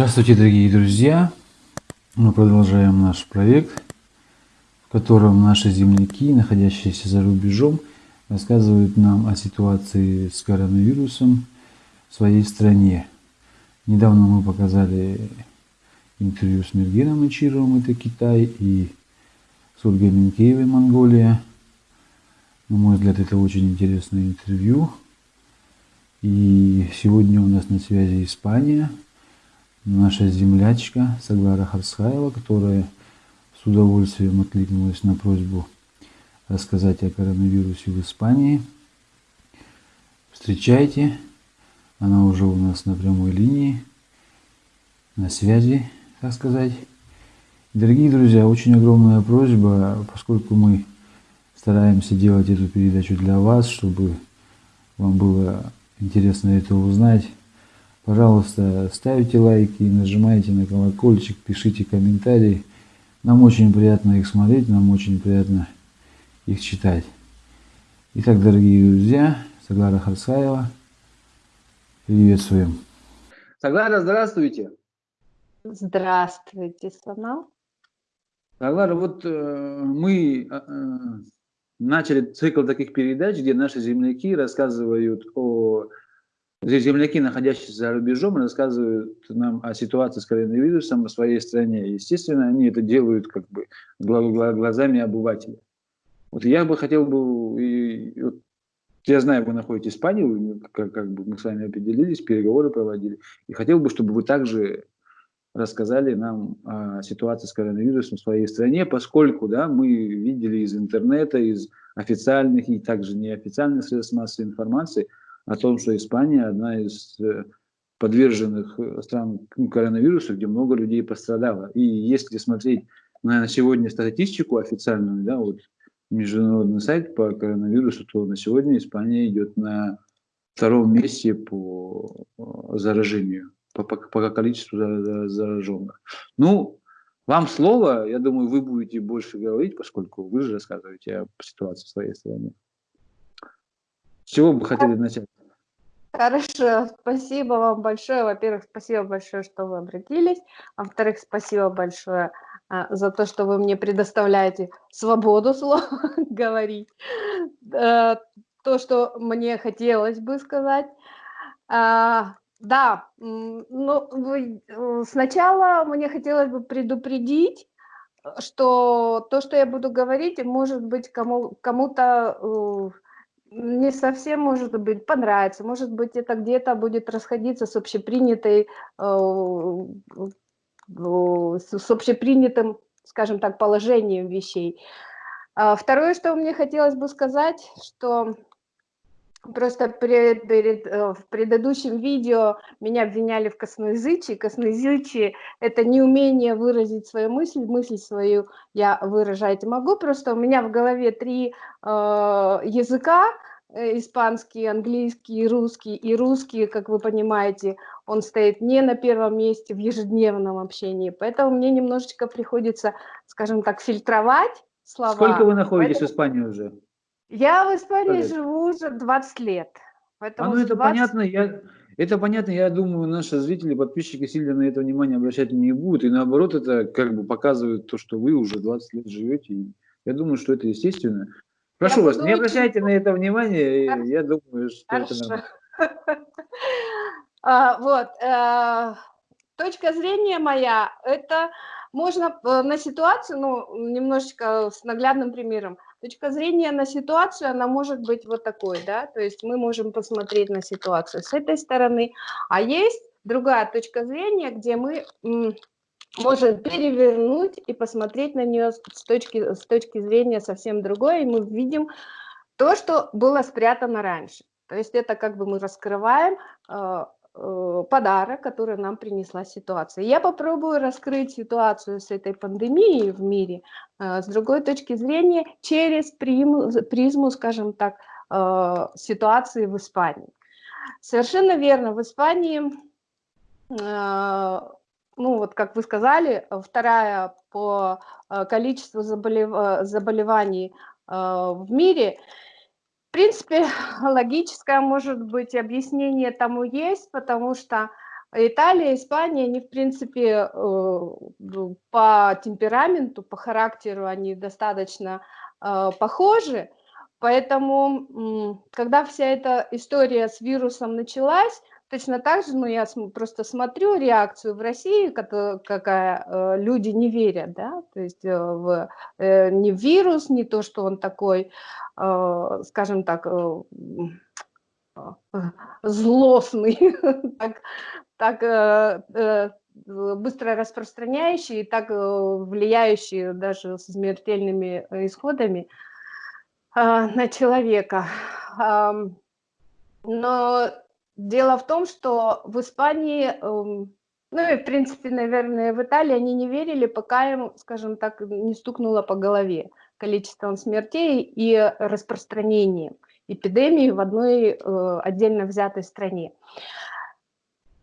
Здравствуйте, дорогие друзья! Мы продолжаем наш проект, в котором наши земляки, находящиеся за рубежом, рассказывают нам о ситуации с коронавирусом в своей стране. Недавно мы показали интервью с Мергеном Ичировым, это Китай, и с Ольгой Минкеевой, Монголия. На мой взгляд, это очень интересное интервью. И сегодня у нас на связи Испания – наша землячка Саглара Харсхаева, которая с удовольствием откликнулась на просьбу рассказать о коронавирусе в Испании. Встречайте, она уже у нас на прямой линии, на связи, так сказать. Дорогие друзья, очень огромная просьба, поскольку мы стараемся делать эту передачу для вас, чтобы вам было интересно это узнать, Пожалуйста, ставьте лайки, нажимайте на колокольчик, пишите комментарии. Нам очень приятно их смотреть, нам очень приятно их читать. Итак, дорогие друзья, Саглара Харсаева, приветствуем. Саглара, здравствуйте. Здравствуйте, Слона. Саглара, вот э, мы э, э, начали цикл таких передач, где наши земляки рассказывают о Земляки, находящиеся за рубежом, рассказывают нам о ситуации с коронавирусом в своей стране. Естественно, они это делают как бы глазами обывателя. Вот я бы хотел бы, и, вот, я знаю, вы находитесь в Испании, как, как бы мы с вами определились, переговоры проводили, и хотел бы, чтобы вы также рассказали нам о ситуации с коронавирусом в своей стране, поскольку да, мы видели из интернета, из официальных и также неофициальных средств массовой информации – о том, что Испания одна из э, подверженных э, стран коронавирусу, где много людей пострадало. И если смотреть на сегодня статистику официальную, да, вот международный сайт по коронавирусу, то на сегодня Испания идет на втором месте по э, заражению, по, по, по количеству зараженных. Ну, вам слово, я думаю, вы будете больше говорить, поскольку вы же рассказываете о ситуации в своей стране. Чего бы хотели начать? Хорошо, спасибо вам большое. Во-первых, спасибо большое, что вы обратились. Во-вторых, спасибо большое а, за то, что вы мне предоставляете свободу слова говорить. А, то, что мне хотелось бы сказать. А, да, ну, вы, сначала мне хотелось бы предупредить, что то, что я буду говорить, может быть кому-то кому, -то, не совсем, может быть, понравится, может быть, это где-то будет расходиться с общепринятой, э, с общепринятым, скажем так, положением вещей. А второе, что мне хотелось бы сказать, что просто перед, перед, э, в предыдущем видео меня обвиняли в косноязычии. Косноязычие – это неумение выразить свою мысль, мысль свою я выражать могу, просто у меня в голове три э, языка, э, испанский, английский, русский. И русский, как вы понимаете, он стоит не на первом месте в ежедневном общении, поэтому мне немножечко приходится, скажем так, фильтровать слова. Сколько вы находитесь поэтому... в Испании уже? Я в Испании живу уже 20 лет. Поэтому а ну это 20... понятно, я, это понятно, я думаю, наши зрители, подписчики сильно на это внимание обращать не будут, и наоборот, это как бы показывает то, что вы уже 20 лет живете, и я думаю, что это естественно. Прошу я вас, не обращайте на это внимание, Хорошо. я думаю, что Хорошо. это нормально. А, вот, э, точка зрения моя, это можно э, на ситуацию, ну, немножечко с наглядным примером, точка зрения на ситуацию, она может быть вот такой, да, то есть мы можем посмотреть на ситуацию с этой стороны, а есть другая точка зрения, где мы можем перевернуть и посмотреть на нее с точки, с точки зрения совсем другой, и мы видим то, что было спрятано раньше. То есть это как бы мы раскрываем э, подарок, который нам принесла ситуация. Я попробую раскрыть ситуацию с этой пандемией в мире э, с другой точки зрения через призму, призму скажем так, э, ситуации в Испании. Совершенно верно, в Испании, ну вот как вы сказали, вторая по количеству заболев... заболеваний в мире – в принципе, логическое, может быть, объяснение тому есть, потому что Италия, Испания, они, в принципе, ну, по темпераменту, по характеру, они достаточно похожи. Поэтому, когда вся эта история с вирусом началась, Точно так же, ну, я просто смотрю реакцию в России, какая э, люди не верят, да, то есть э, в, э, не в вирус, не то, что он такой, скажем так, злостный, так, так быстро распространяющий и так влияющий даже с смертельными исходами на человека. Но Дело в том, что в Испании, эм, ну и в принципе, наверное, в Италии они не верили, пока им, скажем так, не стукнуло по голове количеством смертей и распространением эпидемии в одной э, отдельно взятой стране.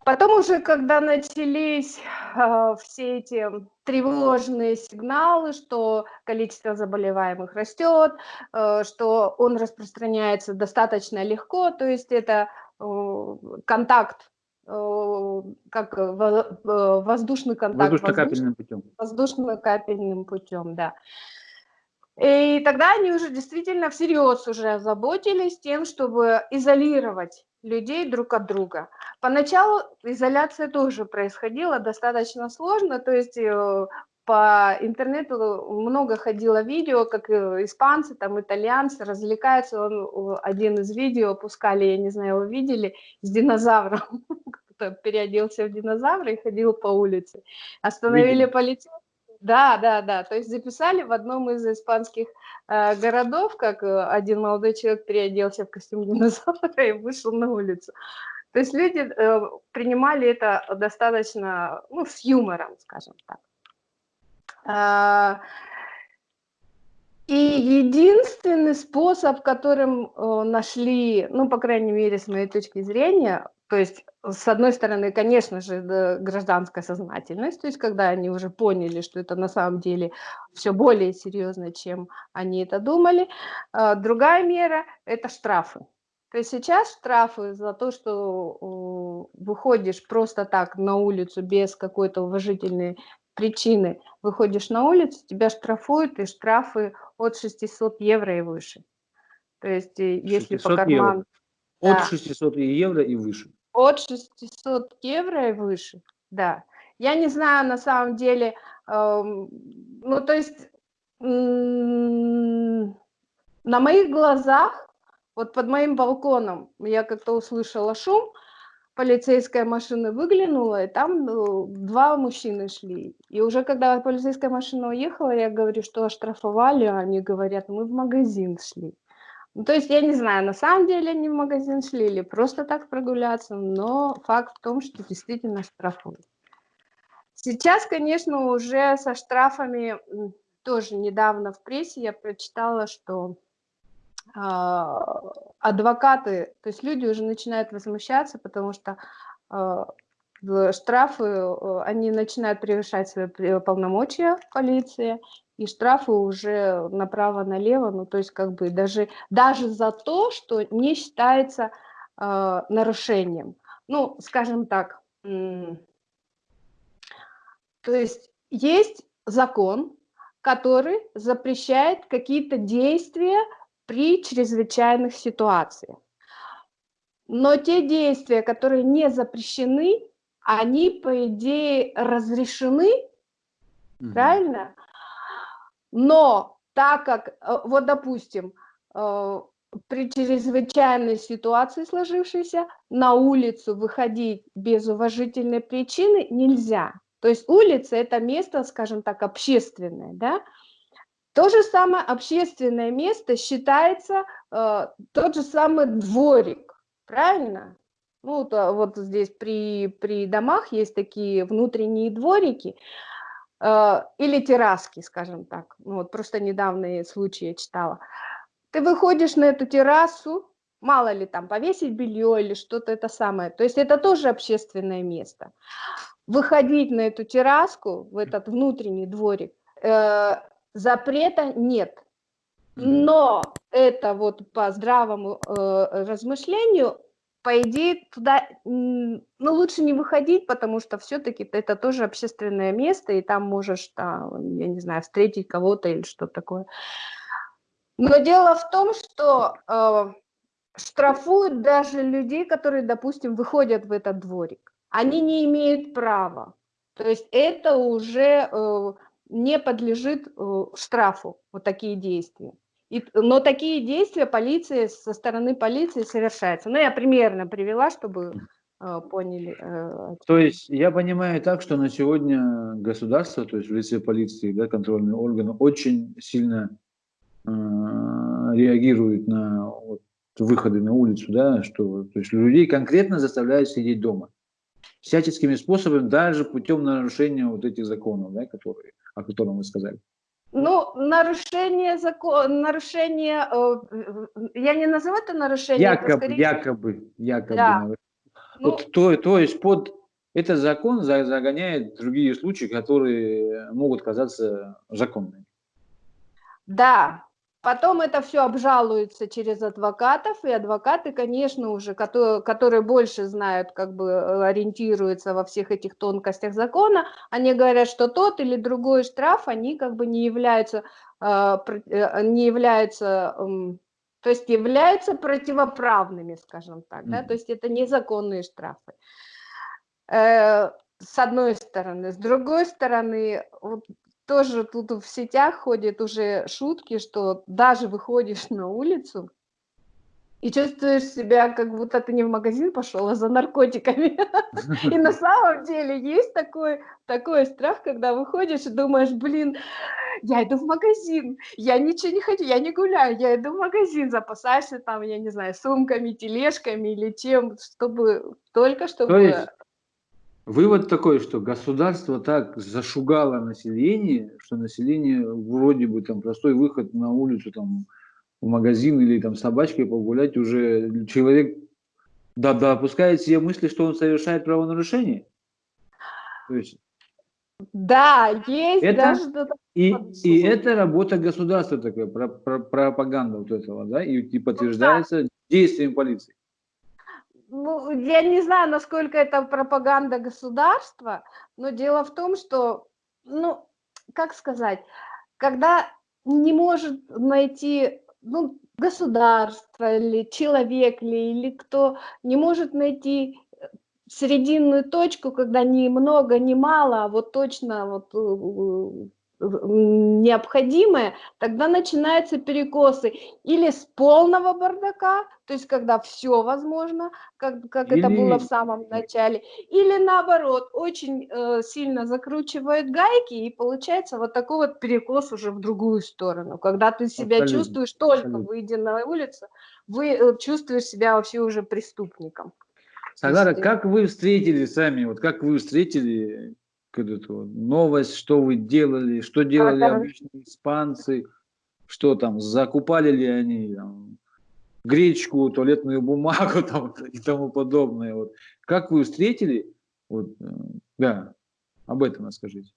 Потом уже, когда начались э, все эти тревожные сигналы, что количество заболеваемых растет, э, что он распространяется достаточно легко, то есть это контакт, э, как воздушный контакт. Воздушно-капельным путем. Воздушно-капельным путем, да. И тогда они уже действительно всерьез уже озаботились тем, чтобы изолировать людей друг от друга. Поначалу изоляция тоже происходила достаточно сложно, то есть э, по интернету много ходило видео, как испанцы, там итальянцы развлекаются. Он, один из видео пускали, я не знаю, вы видели, с динозавром. Кто-то переоделся в динозавра и ходил по улице. Остановили полицейских. Да, да, да. То есть записали в одном из испанских э, городов, как э, один молодой человек переоделся в костюм динозавра и вышел на улицу. То есть люди э, принимали это достаточно, ну, с юмором, скажем так. А, и единственный способ, которым э, нашли, ну, по крайней мере, с моей точки зрения, то есть, с одной стороны, конечно же, гражданская сознательность, то есть, когда они уже поняли, что это на самом деле все более серьезно, чем они это думали. А, другая мера – это штрафы. То есть сейчас штрафы за то, что выходишь просто так на улицу без какой-то уважительной причины выходишь на улицу, тебя штрафуют, и штрафы от 600 евро и выше. То есть э, если по карману... От да. 600 евро и выше. От 600 евро и выше, да. Я не знаю на самом деле, э, ну то есть э, на моих глазах, вот под моим балконом я как-то услышала шум, полицейская машина выглянула, и там ну, два мужчины шли. И уже когда полицейская машина уехала, я говорю, что оштрафовали, а они говорят, мы в магазин шли. Ну, то есть я не знаю, на самом деле они в магазин шли или просто так прогуляться, но факт в том, что действительно штрафуют. Сейчас, конечно, уже со штрафами, тоже недавно в прессе я прочитала, что адвокаты, то есть люди уже начинают возмущаться, потому что а, штрафы, э, они начинают превышать свои полномочия полиции, и штрафы уже направо-налево, ну то есть как бы даже, даже за то, что не считается э, нарушением. Ну, скажем так, то есть есть закон, который запрещает какие-то действия, при чрезвычайных ситуациях. Но те действия, которые не запрещены, они, по идее, разрешены, угу. правильно? Но так как, э, вот допустим, э, при чрезвычайной ситуации сложившейся на улицу выходить без уважительной причины нельзя. То есть улица – это место, скажем так, общественное, да? То же самое общественное место считается э, тот же самый дворик, правильно? Ну, то, вот здесь при, при домах есть такие внутренние дворики э, или терраски, скажем так. Ну, вот просто недавние случаи я читала. Ты выходишь на эту террасу, мало ли там повесить белье или что-то это самое. То есть это тоже общественное место. Выходить на эту терраску, в этот внутренний дворик, э, Запрета нет. Но это вот по здравому э, размышлению по идее, туда, ну, лучше не выходить, потому что все-таки это тоже общественное место, и там можешь, там, я не знаю, встретить кого-то или что такое. Но дело в том, что э, штрафуют даже людей, которые, допустим, выходят в этот дворик. Они не имеют права. То есть это уже э, не подлежит э, штрафу, вот такие действия. И, но такие действия полиции, со стороны полиции совершаются. Ну, я примерно привела, чтобы э, поняли. Э, то есть я понимаю так, что на сегодня государство, то есть в лице полиции, да, контрольные органы, очень сильно э, реагирует на вот, выходы на улицу, да, что то есть людей конкретно заставляют сидеть дома всяческими способами, даже путем нарушения вот этих законов, да, которые, о которых вы сказали. Ну, нарушение закона, нарушение, э, я не назову это нарушение. Якобы, это скорее... якобы, якобы. Да. Ну, вот, то, то есть под этот закон загоняет другие случаи, которые могут казаться законными. Да, Потом это все обжалуется через адвокатов, и адвокаты, конечно, уже, которые, которые больше знают, как бы э, ориентируются во всех этих тонкостях закона, они говорят, что тот или другой штраф, они как бы не являются, э, э, не являются то есть являются противоправными, скажем так, да, то есть это незаконные штрафы. С одной стороны. С другой стороны, вот тоже тут в сетях ходят уже шутки, что даже выходишь на улицу и чувствуешь себя, как будто ты не в магазин пошел, а за наркотиками. И на самом деле есть такой, такой страх, когда выходишь и думаешь, блин, я иду в магазин, я ничего не хочу, я не гуляю, я иду в магазин, запасаешься там, я не знаю, сумками, тележками или чем, чтобы только чтобы... То есть Вывод такой, что государство так зашугало население, что население вроде бы там простой выход на улицу, там, в магазин или там собачкой погулять, уже человек да, допускает себе мысли, что он совершает правонарушение. То есть, да, есть это, даже и, и это работа государства такая, про, про, пропаганда вот этого, да, и, и подтверждается ну, да. действием полиции ну, я не знаю, насколько это пропаганда государства, но дело в том, что, ну, как сказать, когда не может найти, ну, государство или человек ли, или кто не может найти э, срединную точку, когда ни много, ни мало, а вот точно вот э, необходимое, тогда начинаются перекосы или с полного бардака, то есть когда все возможно, как, как или... это было в самом начале, или наоборот, очень э, сильно закручивают гайки, и получается вот такой вот перекос уже в другую сторону, когда ты себя Абсолютно. чувствуешь, только Абсолютно. выйдя на улицу, вы э, чувствуешь себя вообще уже преступником. Сагара, как вы встретили сами, вот как вы встретили новость, что вы делали, что делали а, обычные испанцы, что там, закупали ли они там, гречку, туалетную бумагу там, и тому подобное. Вот. Как вы встретили? Вот, э, да, об этом расскажите.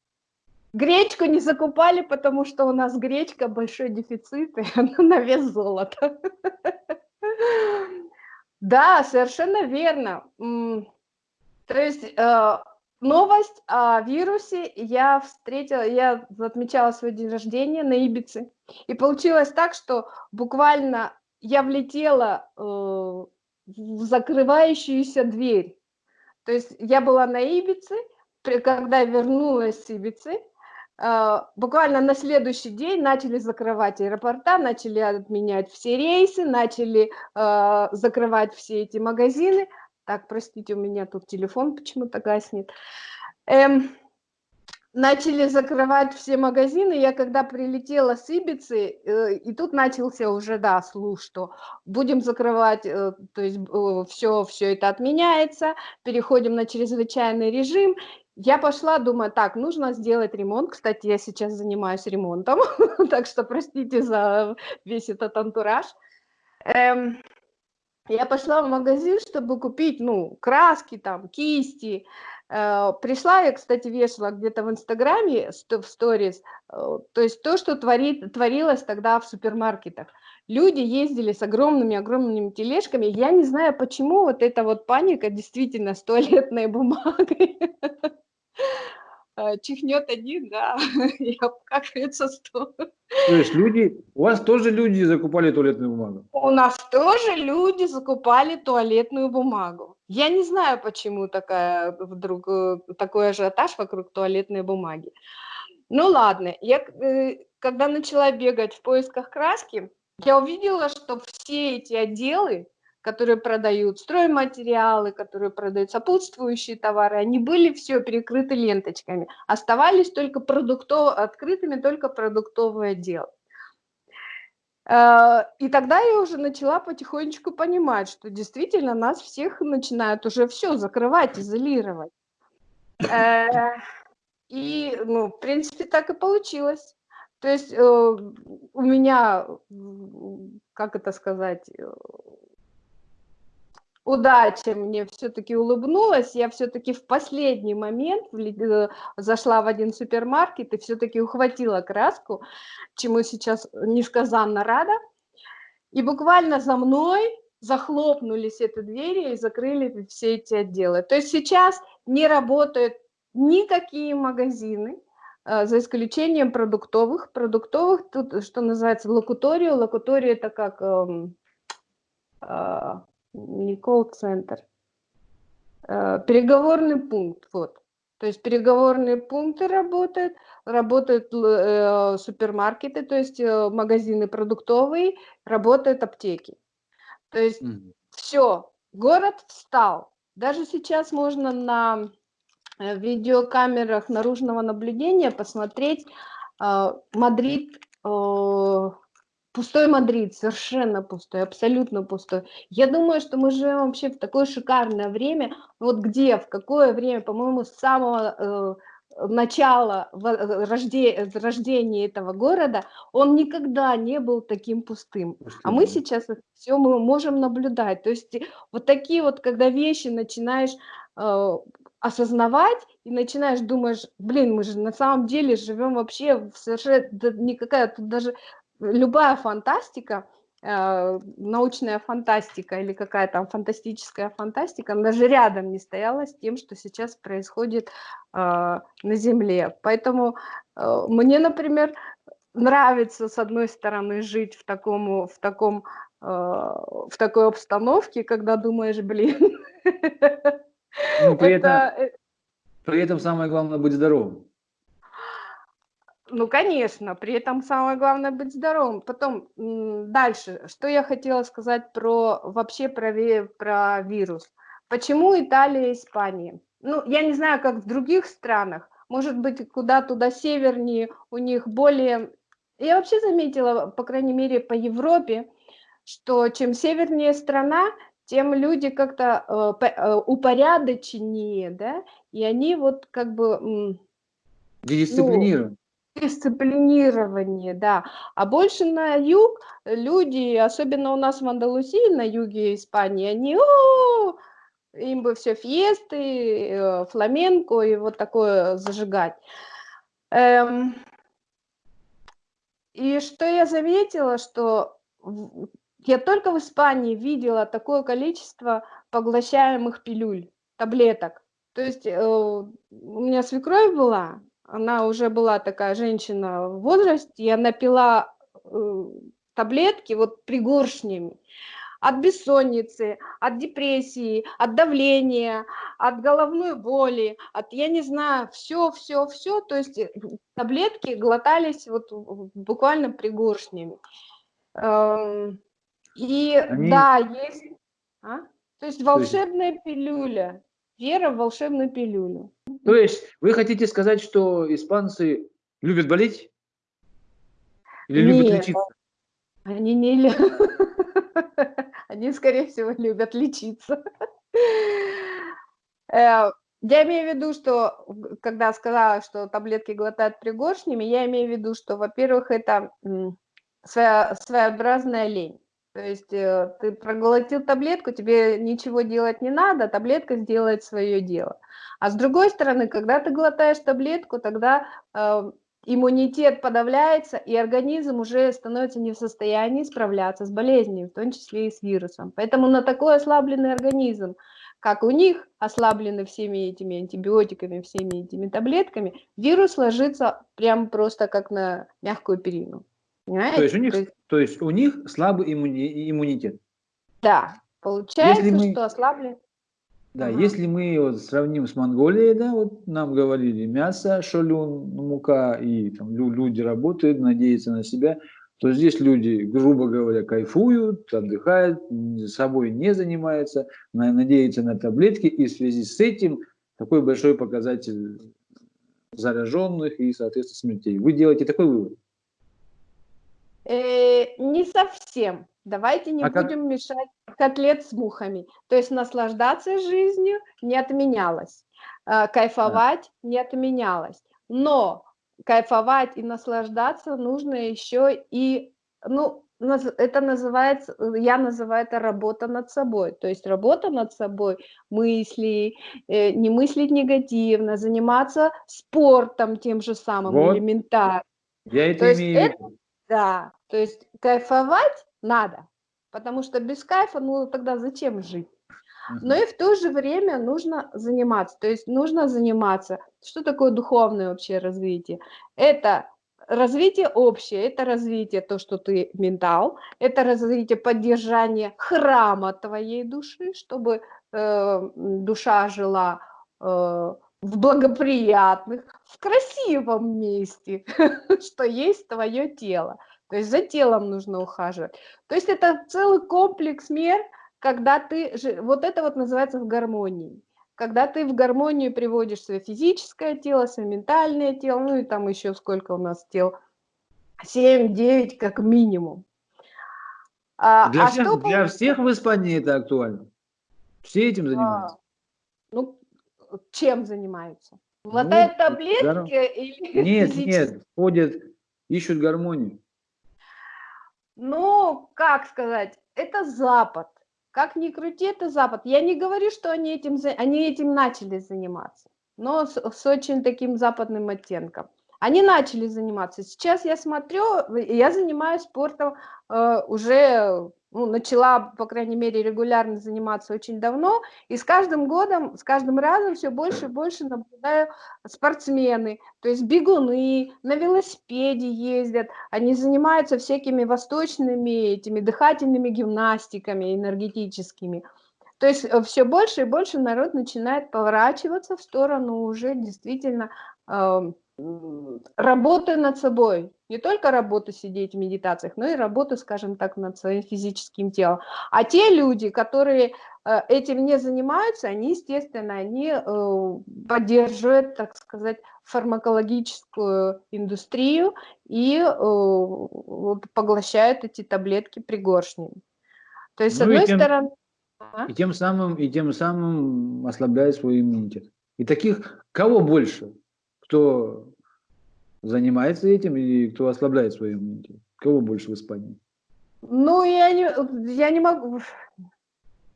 Гречку не закупали, потому что у нас гречка большой дефицит, и она на вес золота. Да, совершенно верно. То есть э, новость о вирусе я встретила, я отмечала свой день рождения на Ибице. И получилось так, что буквально я влетела э, в закрывающуюся дверь. То есть я была на Ибице, когда вернулась с Ибицы, э, буквально на следующий день начали закрывать аэропорта, начали отменять все рейсы, начали э, закрывать все эти магазины – так, простите, у меня тут телефон почему-то гаснет. Эм, начали закрывать все магазины. Я когда прилетела с Ибицы, э, и тут начался уже, да, слух, что будем закрывать, э, то есть э, все, все это отменяется, переходим на чрезвычайный режим. Я пошла, думаю, так, нужно сделать ремонт. Кстати, я сейчас занимаюсь ремонтом, так что простите за весь этот антураж. Эм, я пошла в магазин, чтобы купить, ну, краски, там, кисти, Э, пришла, я, кстати, вешала где-то в Инстаграме, в сторис, э, то есть то, что творит, творилось тогда в супермаркетах. Люди ездили с огромными-огромными тележками. Я не знаю, почему вот эта вот паника действительно с туалетной бумагой. Э, чихнет один, да, и обкакается сто. То есть люди, у вас тоже люди закупали туалетную бумагу? У нас тоже люди закупали туалетную бумагу. Я не знаю, почему такая вдруг э, такой ажиотаж вокруг туалетной бумаги. Ну ладно, я э, когда начала бегать в поисках краски, я увидела, что все эти отделы которые продают стройматериалы, которые продают сопутствующие товары, они были все перекрыты ленточками. Оставались только продуктов, открытыми только продуктовый отдел. Э, и тогда я уже начала потихонечку понимать, что действительно нас всех начинают уже все закрывать, изолировать. Э, и, ну, в принципе, так и получилось. То есть э, у меня, как это сказать, удача мне все-таки улыбнулась, я все-таки в последний момент э, зашла в один супермаркет и все-таки ухватила краску, чему сейчас несказанно рада. И буквально за мной захлопнулись эти двери и закрыли все эти отделы. То есть сейчас не работают никакие магазины, э, за исключением продуктовых. Продуктовых, тут что называется локуторию. Локутория это как эм, а, не колл-центр, э, переговорный пункт, вот. То есть переговорные пункты работают, работают э, супермаркеты, то есть э, магазины продуктовые, работают аптеки. То есть mm. все, город встал. Даже сейчас можно на видеокамерах наружного наблюдения посмотреть э, Мадрид э, Пустой Мадрид, совершенно пустой, абсолютно пустой. Я думаю, что мы живем вообще в такое шикарное время. Вот где, в какое время, по-моему, с самого э, начала э, рожде, рождения этого города, он никогда не был таким пустым. А мы сейчас все мы можем наблюдать. То есть вот такие вот, когда вещи начинаешь э, осознавать и начинаешь думаешь, блин, мы же на самом деле живем вообще в совершенно никакая тут даже любая фантастика, э, научная фантастика или какая там фантастическая фантастика, она даже рядом не стояла с тем, что сейчас происходит э, на Земле. Поэтому э, мне, например, нравится, с одной стороны, жить в, таком, в, таком, в такой обстановке, когда думаешь, блин, ну, при, это... этом, при этом самое главное быть здоровым. Ну, конечно, при этом самое главное быть здоровым. Потом дальше, что я хотела сказать про вообще про, про вирус. Почему Италия и Испания? Ну, я не знаю, как в других странах. Может быть, куда туда севернее у них более... Я вообще заметила, по крайней мере, по Европе, что чем севернее страна, тем люди как-то э, э, упорядоченнее, да, и они вот как бы... Ну, Дисциплинированы. Дисциплинирование, да. А больше на юг люди, особенно у нас в Андалусии, на юге Испании, они, о, им бы все фиесты, э, фламенко и вот такое зажигать. Эм, и что я заметила, что я только в Испании видела такое количество поглощаемых пилюль, таблеток. То есть э, у меня свекровь была, она уже была такая женщина в возрасте, и она пила э, таблетки вот пригоршнями от бессонницы, от депрессии, от давления, от головной боли, от, я не знаю, все, все, все, то есть э, таблетки глотались вот буквально пригоршнями. Эм, и Они... да, есть, а? то есть волшебная пилюля, вера в волшебную пилюлю. То есть вы хотите сказать, что испанцы любят болеть? Или любят Нет, лечиться? Они не любят. Они, скорее всего, любят лечиться. Э, я имею в виду, что когда сказала, что таблетки глотают пригоршнями, я имею в виду, что, во-первых, это своя, своеобразная лень. То есть э, ты проглотил таблетку, тебе ничего делать не надо, таблетка сделает свое дело. А с другой стороны, когда ты глотаешь таблетку, тогда э, иммунитет подавляется, и организм уже становится не в состоянии справляться с болезнью, в том числе и с вирусом. Поэтому на такой ослабленный организм, как у них ослаблены всеми этими антибиотиками, всеми этими таблетками, вирус ложится прям просто как на мягкую перину. Понимаете? То есть у них, есть, то есть у них слабый иммуни, иммунитет. Да, получается, мы... что ослаблен. Да, ага. если мы вот сравним с Монголией, да, вот нам говорили мясо, шалюн, мука, и там люди работают, надеются на себя, то здесь люди, грубо говоря, кайфуют, отдыхают, собой не занимаются, надеются на таблетки, и в связи с этим такой большой показатель зараженных и, соответственно, смертей. Вы делаете такой вывод? Э, не совсем. Давайте не а будем как... мешать котлет с мухами. То есть наслаждаться жизнью не отменялось, э, кайфовать да. не отменялось. Но кайфовать и наслаждаться нужно еще и, ну, это называется, я называю это работа над собой. То есть работа над собой, мысли, э, не мыслить негативно, заниматься спортом тем же самым, вот. элементарно. Я это То имею виду. Да, то есть кайфовать надо, потому что без кайфа, ну тогда зачем жить? Но и в то же время нужно заниматься, то есть нужно заниматься. Что такое духовное вообще развитие? Это развитие общее, это развитие то, что ты ментал, это развитие поддержания храма твоей души, чтобы э, душа жила э, в благоприятных, в красивом месте, что есть твое тело. То есть за телом нужно ухаживать. То есть это целый комплекс мер, когда ты, вот это вот называется в гармонии. Когда ты в гармонию приводишь свое физическое тело, свое ментальное тело, ну и там еще сколько у нас тел, 7-9 как минимум. А, для, а всех, что для всех в Испании это актуально? Все этим занимаются? А, ну, чем занимаются? Глотают ну, таблетки здоров... или Нет, нет, ходят, ищут гармонию. Ну, как сказать, это Запад. Как ни крути, это Запад. Я не говорю, что они этим, они этим начали заниматься, но с, с очень таким западным оттенком. Они начали заниматься. Сейчас я смотрю, я занимаюсь спортом э, уже ну, начала, по крайней мере, регулярно заниматься очень давно, и с каждым годом, с каждым разом все больше и больше наблюдаю спортсмены, то есть бегуны, на велосипеде ездят, они занимаются всякими восточными этими дыхательными гимнастиками энергетическими. То есть э, все больше и больше народ начинает поворачиваться в сторону уже действительно э, работы над собой, не только работа сидеть в медитациях, но и работа, скажем так, над своим физическим телом. А те люди, которые э, этим не занимаются, они, естественно, они э, поддерживают, так сказать, фармакологическую индустрию и э, поглощают эти таблетки пригоршнями. То есть, ну, с одной тем, стороны... А? И тем, самым, и тем самым ослабляет свой иммунитет. И таких кого больше? Кто занимается этим и кто ослабляет свой иммунитет? Кого больше в Испании? Ну, я не, я не могу...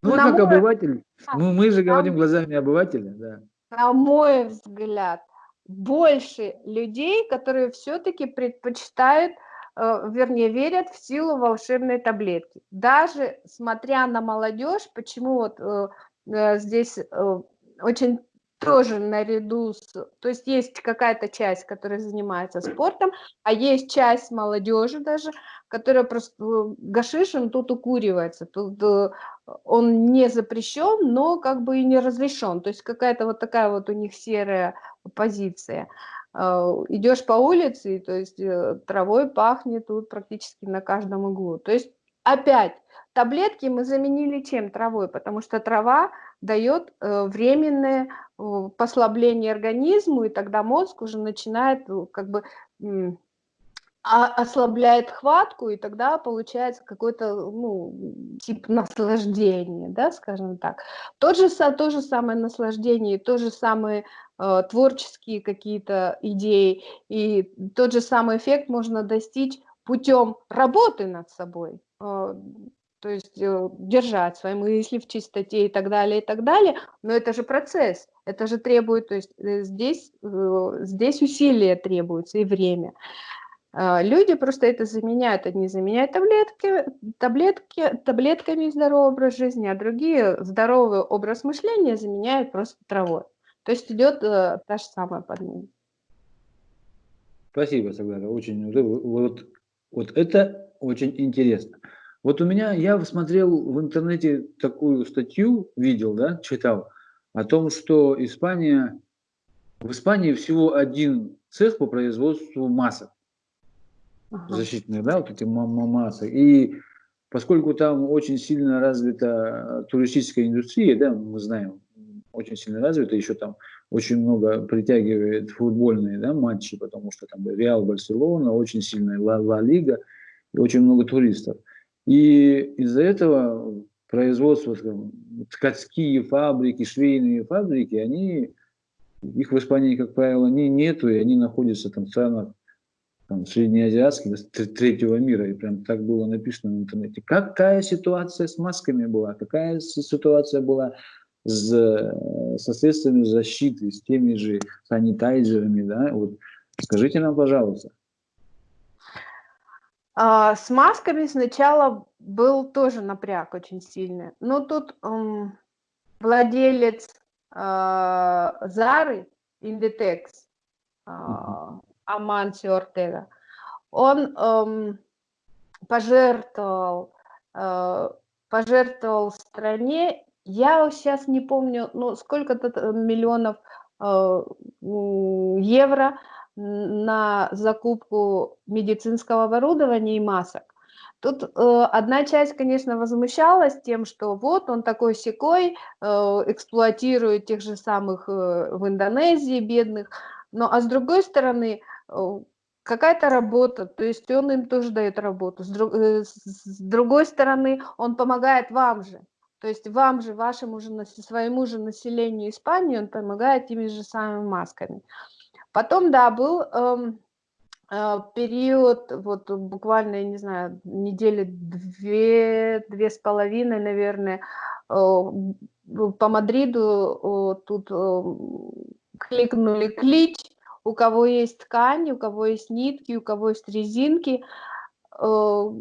Ну, вот как мой... обыватель. Мы, мы же говорим на... глазами обывателя, да. На мой взгляд, больше людей, которые все-таки предпочитают, э, вернее, верят в силу волшебной таблетки. Даже смотря на молодежь, почему вот э, э, здесь очень тоже наряду с... То есть есть какая-то часть, которая занимается спортом, а есть часть молодежи даже, которая просто... Э, гашиш, тут укуривается, тут э, он не запрещен, но как бы и не разрешен. То есть какая-то вот такая вот у них серая позиция. Э, Идешь по улице, то есть травой пахнет тут практически на каждом углу. То есть опять таблетки мы заменили чем? Травой, потому что трава дает э, временное послабление организму, и тогда мозг уже начинает э, как бы а, ослабляет хватку, и тогда получается какой-то ну, тип наслаждения, да, скажем так. Тот же, то же самое наслаждение, то же самое э, творческие какие-то идеи, и тот же самый эффект можно достичь путем работы над собой. Э, то есть э, держать свои мысли в чистоте и так далее, и так далее, но это же процесс, это же требует, то есть э, здесь, э, здесь усилия требуются и время. А, люди просто это заменяют, одни заменяют таблетки, таблетки, таблетками здоровый образ жизни, а другие здоровый образ мышления заменяют просто травой. То есть идет та же самая подмена. Спасибо, Саглара, очень, вот, вот это очень интересно. Вот у меня, я смотрел в интернете такую статью, видел, да, читал, о том, что Испания, в Испании всего один цех по производству масок ага. защитных, да, вот эти масок. И поскольку там очень сильно развита туристическая индустрия, да, мы знаем, очень сильно развита, еще там очень много притягивает футбольные да, матчи, потому что там Реал, Барселона, очень сильная Ла, Ла Лига, и очень много туристов. И из-за этого производство, скажем, ткацкие фабрики, швейные фабрики, они, их в Испании, как правило, не, нету, и они находятся там в странах там, среднеазиатских, третьего мира, и прям так было написано в интернете. Какая ситуация с масками была, какая ситуация была с, со средствами защиты, с теми же санитайзерами, да, вот скажите нам, пожалуйста. А, с масками сначала был тоже напряг очень сильный. Но тут эм, владелец э, Зары, Inditex, э, Аманси Ортега, он эм, пожертвовал, э, пожертвовал стране, я сейчас не помню, ну, сколько-то миллионов э, евро на закупку медицинского оборудования и масок. Тут э, одна часть, конечно, возмущалась тем, что вот он такой секой э, эксплуатирует тех же самых э, в Индонезии бедных, но а с другой стороны э, какая-то работа, то есть он им тоже дает работу. С, друг, э, с другой стороны он помогает вам же, то есть вам же, вашему же, своему же населению Испании он помогает теми же самыми масками. Потом, да, был эм, э, период, вот буквально, я не знаю, недели две, две с половиной, наверное, э, по Мадриду э, тут э, кликнули клич, у кого есть ткани, у кого есть нитки, у кого есть резинки, э,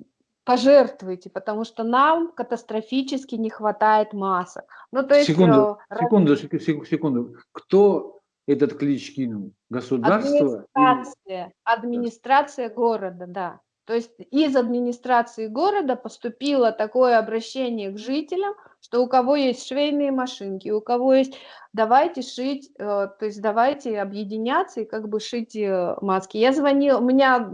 пожертвуйте, потому что нам катастрофически не хватает масок. Ну, то есть, секунду, э, секунду, секунду. Кто этот клич кинул? Государство? Администрация, администрация города, да. То есть из администрации города поступило такое обращение к жителям, что у кого есть швейные машинки, у кого есть, давайте шить, э, то есть давайте объединяться и как бы шить э, маски. Я звонила, у меня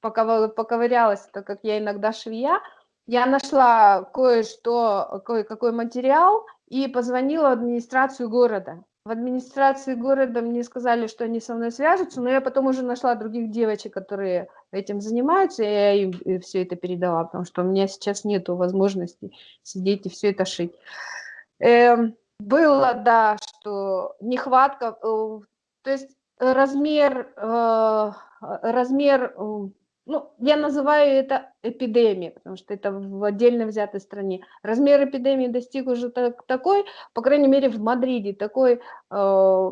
пока поковырялась, так как я иногда швея, я нашла кое-что, кое-какой материал и позвонила в администрацию города в администрации города мне сказали, что они со мной свяжутся, но я потом уже нашла других девочек, которые этим занимаются, и я им э, все это передала, потому что у меня сейчас нет возможности сидеть и все это шить. Эм, было, да, что нехватка, э, то есть размер, э, размер ну, я называю это эпидемией, потому что это в отдельно взятой стране. Размер эпидемии достиг уже так, такой, по крайней мере в Мадриде, такой, э,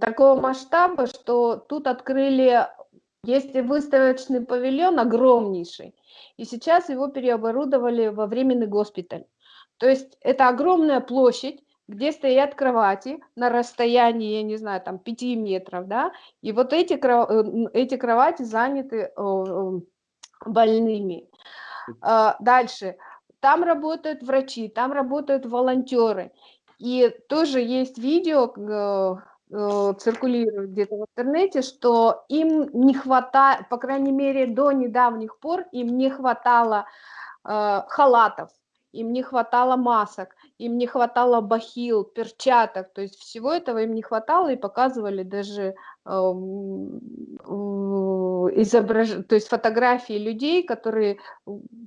такого масштаба, что тут открыли, есть выставочный павильон огромнейший, и сейчас его переоборудовали во временный госпиталь. То есть это огромная площадь, где стоят кровати на расстоянии, я не знаю, там 5 метров, да, и вот эти, э, эти кровати заняты больными. А, дальше, там работают врачи, там работают волонтеры, и тоже есть видео, э, э, циркулирует где-то в интернете, что им не хватает, по крайней мере, до недавних пор им не хватало халатов, им не хватало масок, им не хватало бахил, перчаток, то есть всего этого им не хватало и показывали даже э, изображ... то есть фотографии людей, которые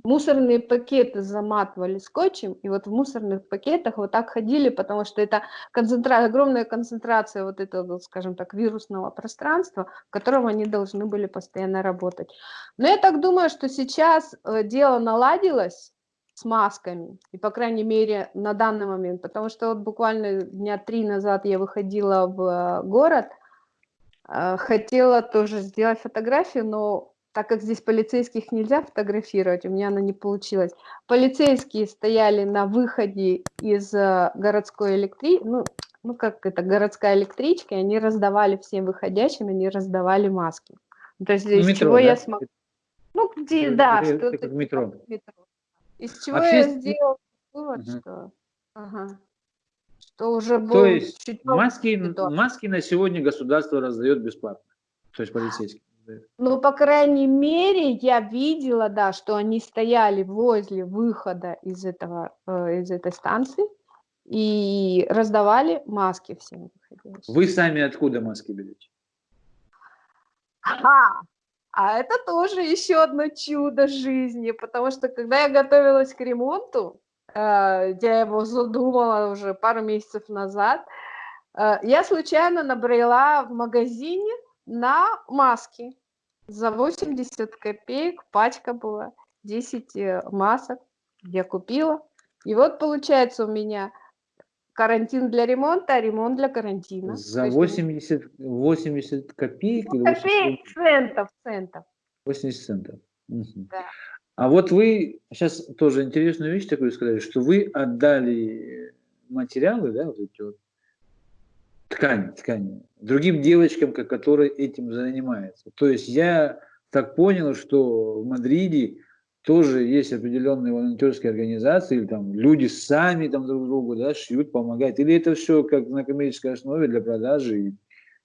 мусорные пакеты заматывали скотчем, и вот в мусорных пакетах вот так ходили, потому что это концентра... огромная концентрация вот этого, скажем так, вирусного пространства, в котором они должны были постоянно работать. Но я так думаю, что сейчас э, дело наладилось, с масками. И, по крайней мере, на данный момент. Потому что вот буквально дня три назад я выходила в э, город, э, хотела тоже сделать фотографию, но так как здесь полицейских нельзя фотографировать, у меня она не получилась. Полицейские стояли на выходе из э, городской электрички, ну, ну как это, городская электричка, и они раздавали всем выходящим, они раздавали маски. То есть из метро, чего да? я смогла... Ну, где, да, что-то метро. метро. Из чего Вообще, я с- сделала вывод, Мгм. что... Ага. Что уже был То есть чуть маски, маски на сегодня государство раздает бесплатно. То есть полицейские. Ну, по крайней мере, я видела, да, что они стояли возле выхода из, этого, э, из этой станции и раздавали маски всем. Вы сами откуда маски берете? Ага. А это тоже еще одно чудо жизни, потому что когда я готовилась к ремонту, э, я его задумала уже пару месяцев назад, э, я случайно набрела в магазине на маски. За 80 копеек пачка была, 10 э, масок я купила. И вот получается у меня карантин для ремонта, а ремонт для карантина. За есть 80, 80 копеек ну, 80 копеек, центов, центов. 80 центов. Мгм. Да. А вот вы сейчас тоже интересную вещь такую сказали, что вы отдали материалы, да, вот эти вот ткани, ткани, другим девочкам, ко- которые этим занимаются. То есть я так понял, что в Мадриде тоже есть определенные волонтерские организации, или там люди сами там друг другу да, шьют, помогают. Или это все как на коммерческой основе для продажи? и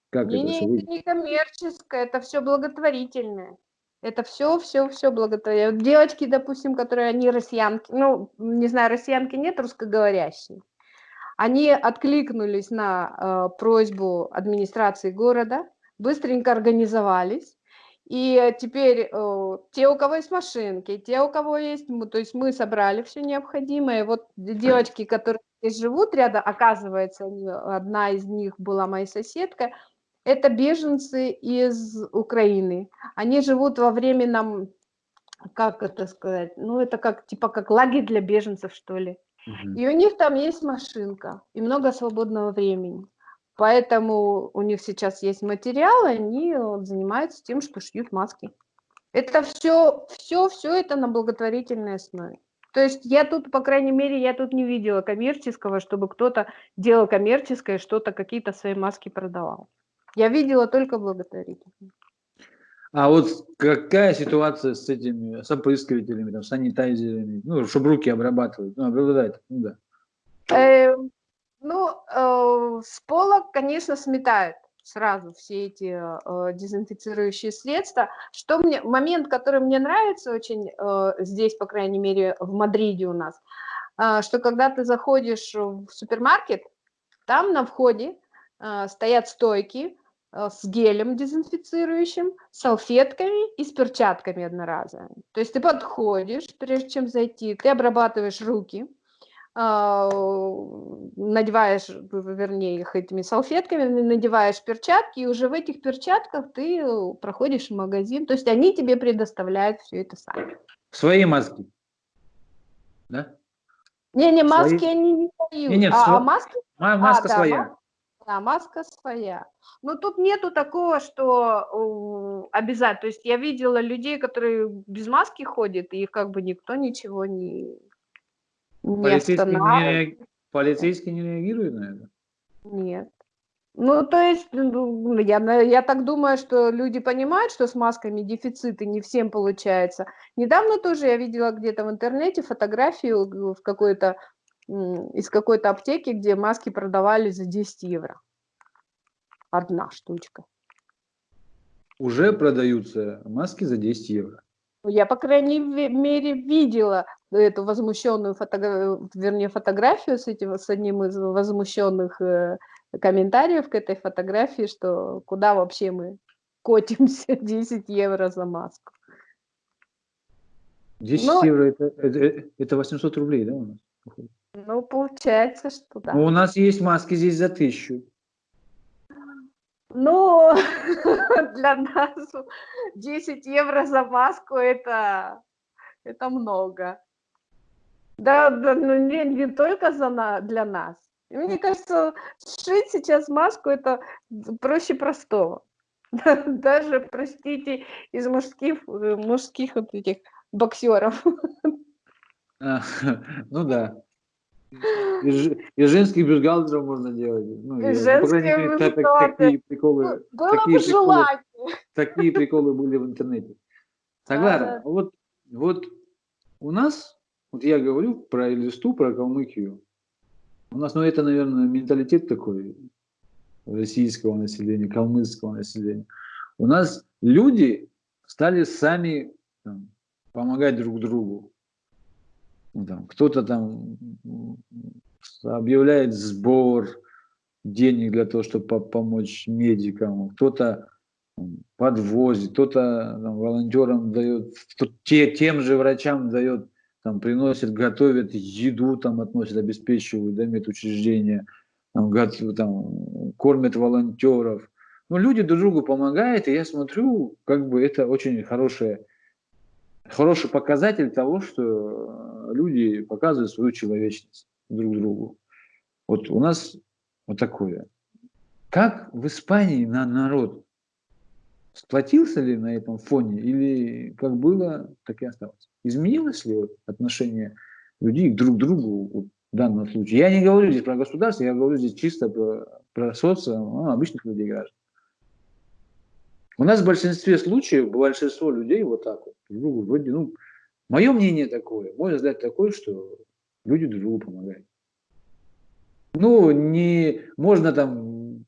Как Не, это не, все это не коммерческое, это все благотворительное. Это все, все, все благотворительное. Девочки, допустим, которые они россиянки, ну, не знаю, россиянки нет, русскоговорящие. Они откликнулись на э, просьбу администрации города, быстренько организовались. И теперь э, те, у кого есть машинки, те, у кого есть, то есть мы собрали все необходимое. Вот девочки, которые здесь живут рядом, оказывается, одна из них была моей соседкой, это беженцы из Украины. Они живут во временном, как это сказать, ну это как типа как лагерь для беженцев, что ли. Мгм. И у них там есть машинка и много свободного времени. Поэтому у них сейчас есть материал, и они вот занимаются тем, что шьют маски. Это все, все, все это на благотворительной основе. То есть я тут, по крайней мере, я тут не видела коммерческого, чтобы кто-то делал коммерческое, что-то, какие-то свои маски продавал. Я видела только благотворительные. А вот какая ситуация с этими, с опрыскивателями, там, санитайзерами, ну, чтобы руки обрабатывать, ну, обладать, ну да. Э, ну, э, с пола, конечно, сметают сразу все эти э, дезинфицирующие средства. Что мне, момент, который мне нравится очень э, здесь, по крайней мере, в Мадриде у нас, э, что когда ты заходишь в супермаркет, там на входе э, стоят стойки э, с гелем дезинфицирующим, салфетками и с перчатками одноразовыми. То есть ты подходишь, прежде чем зайти, ты обрабатываешь руки, надеваешь, в- вернее, их этими салфетками, надеваешь перчатки, и уже в этих перчатках ты проходишь в магазин. То есть они тебе предоставляют все это сами. Свои маски. Да? Не-не, Свои- маски они не дают. Не-не, а, а сво- маски Ма- маска да, своя. маска. Да, маска своя. Но тут нету такого, что обязательно. То есть я видела людей, которые без маски ходят, и их как бы никто ничего не, не Полицейские не, полицейские не реагируют на это? Нет. Ну, то есть, ну, я, я так думаю, что люди понимают, что с масками дефицит, и не всем получается. Недавно тоже я видела где-то в интернете фотографию в какой-то, из какой-то аптеки, где маски продавали за 10 евро. Одна штучка. Уже продаются маски за 10 евро. Я, по крайней мере, видела эту возмущенную фотографию, вернее, фотографию с этим, с одним из возмущенных э, комментариев к этой фотографии, что куда вообще мы котимся 10 евро за маску. 10 Ну- евро это, это, это 800 рублей, да, у нас? Ну, получается, что да. Ну, у нас есть маски здесь за 1000. Ну, для нас 10 евро за маску это, это много. Да, да, ну не, не только за на, для нас. И мне кажется, сшить сейчас маску это проще простого. Даже, простите, из мужских, э, мужских вот этих боксеров. Ну да. Из женских бюстгальтеров можно делать. Ну, и, по крайней женских мере, так- такие приколы, Ну, такие приколы, такие приколы были в интернете. Согласна. Да, Вот, вот у нас, вот я говорю про Элисту, про Калмыкию. У нас, ну это, наверное, менталитет такой российского населения, калмыцкого населения. У нас люди стали сами там, помогать друг другу. Кто-то там объявляет сбор денег для того, чтобы по- помочь медикам, кто-то подвозит, кто-то волонтерам дает, те, тем же врачам дает, там, приносит, готовит еду, там, относит, обеспечивают, да, медучреждения, там, там, кормят волонтеров. Ну, люди друг другу помогают, и я смотрю, как бы это очень хорошее, хороший показатель того, что э, люди показывают свою человечность друг другу. Вот у нас вот такое. Как в Испании на народ сплотился ли на этом фоне или как было, так и осталось? Изменилось ли вот отношение людей друг к другу вот в данном случае? Я не говорю здесь про государство, я говорю здесь чисто про, про социум, ну, обычных людей граждан. У нас в большинстве случаев большинство людей вот так вот друг другу вроде, ну, мое мнение такое, мой взгляд такой, что люди друг другу помогают. Ну, не можно там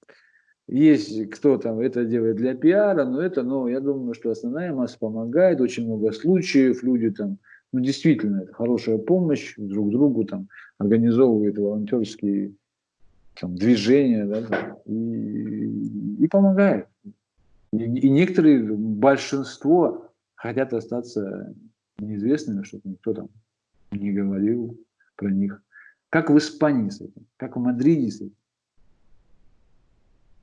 есть кто там это делает для пиара, но это, но я думаю, что основная масса помогает, очень много случаев, люди там, ну действительно, это хорошая помощь друг другу, там, организовывают волонтерские там, движения, да, и, и помогают. И, некоторые, большинство хотят остаться неизвестными, чтобы никто там не говорил про них. Как в Испании с этим, как в Мадриде с этим.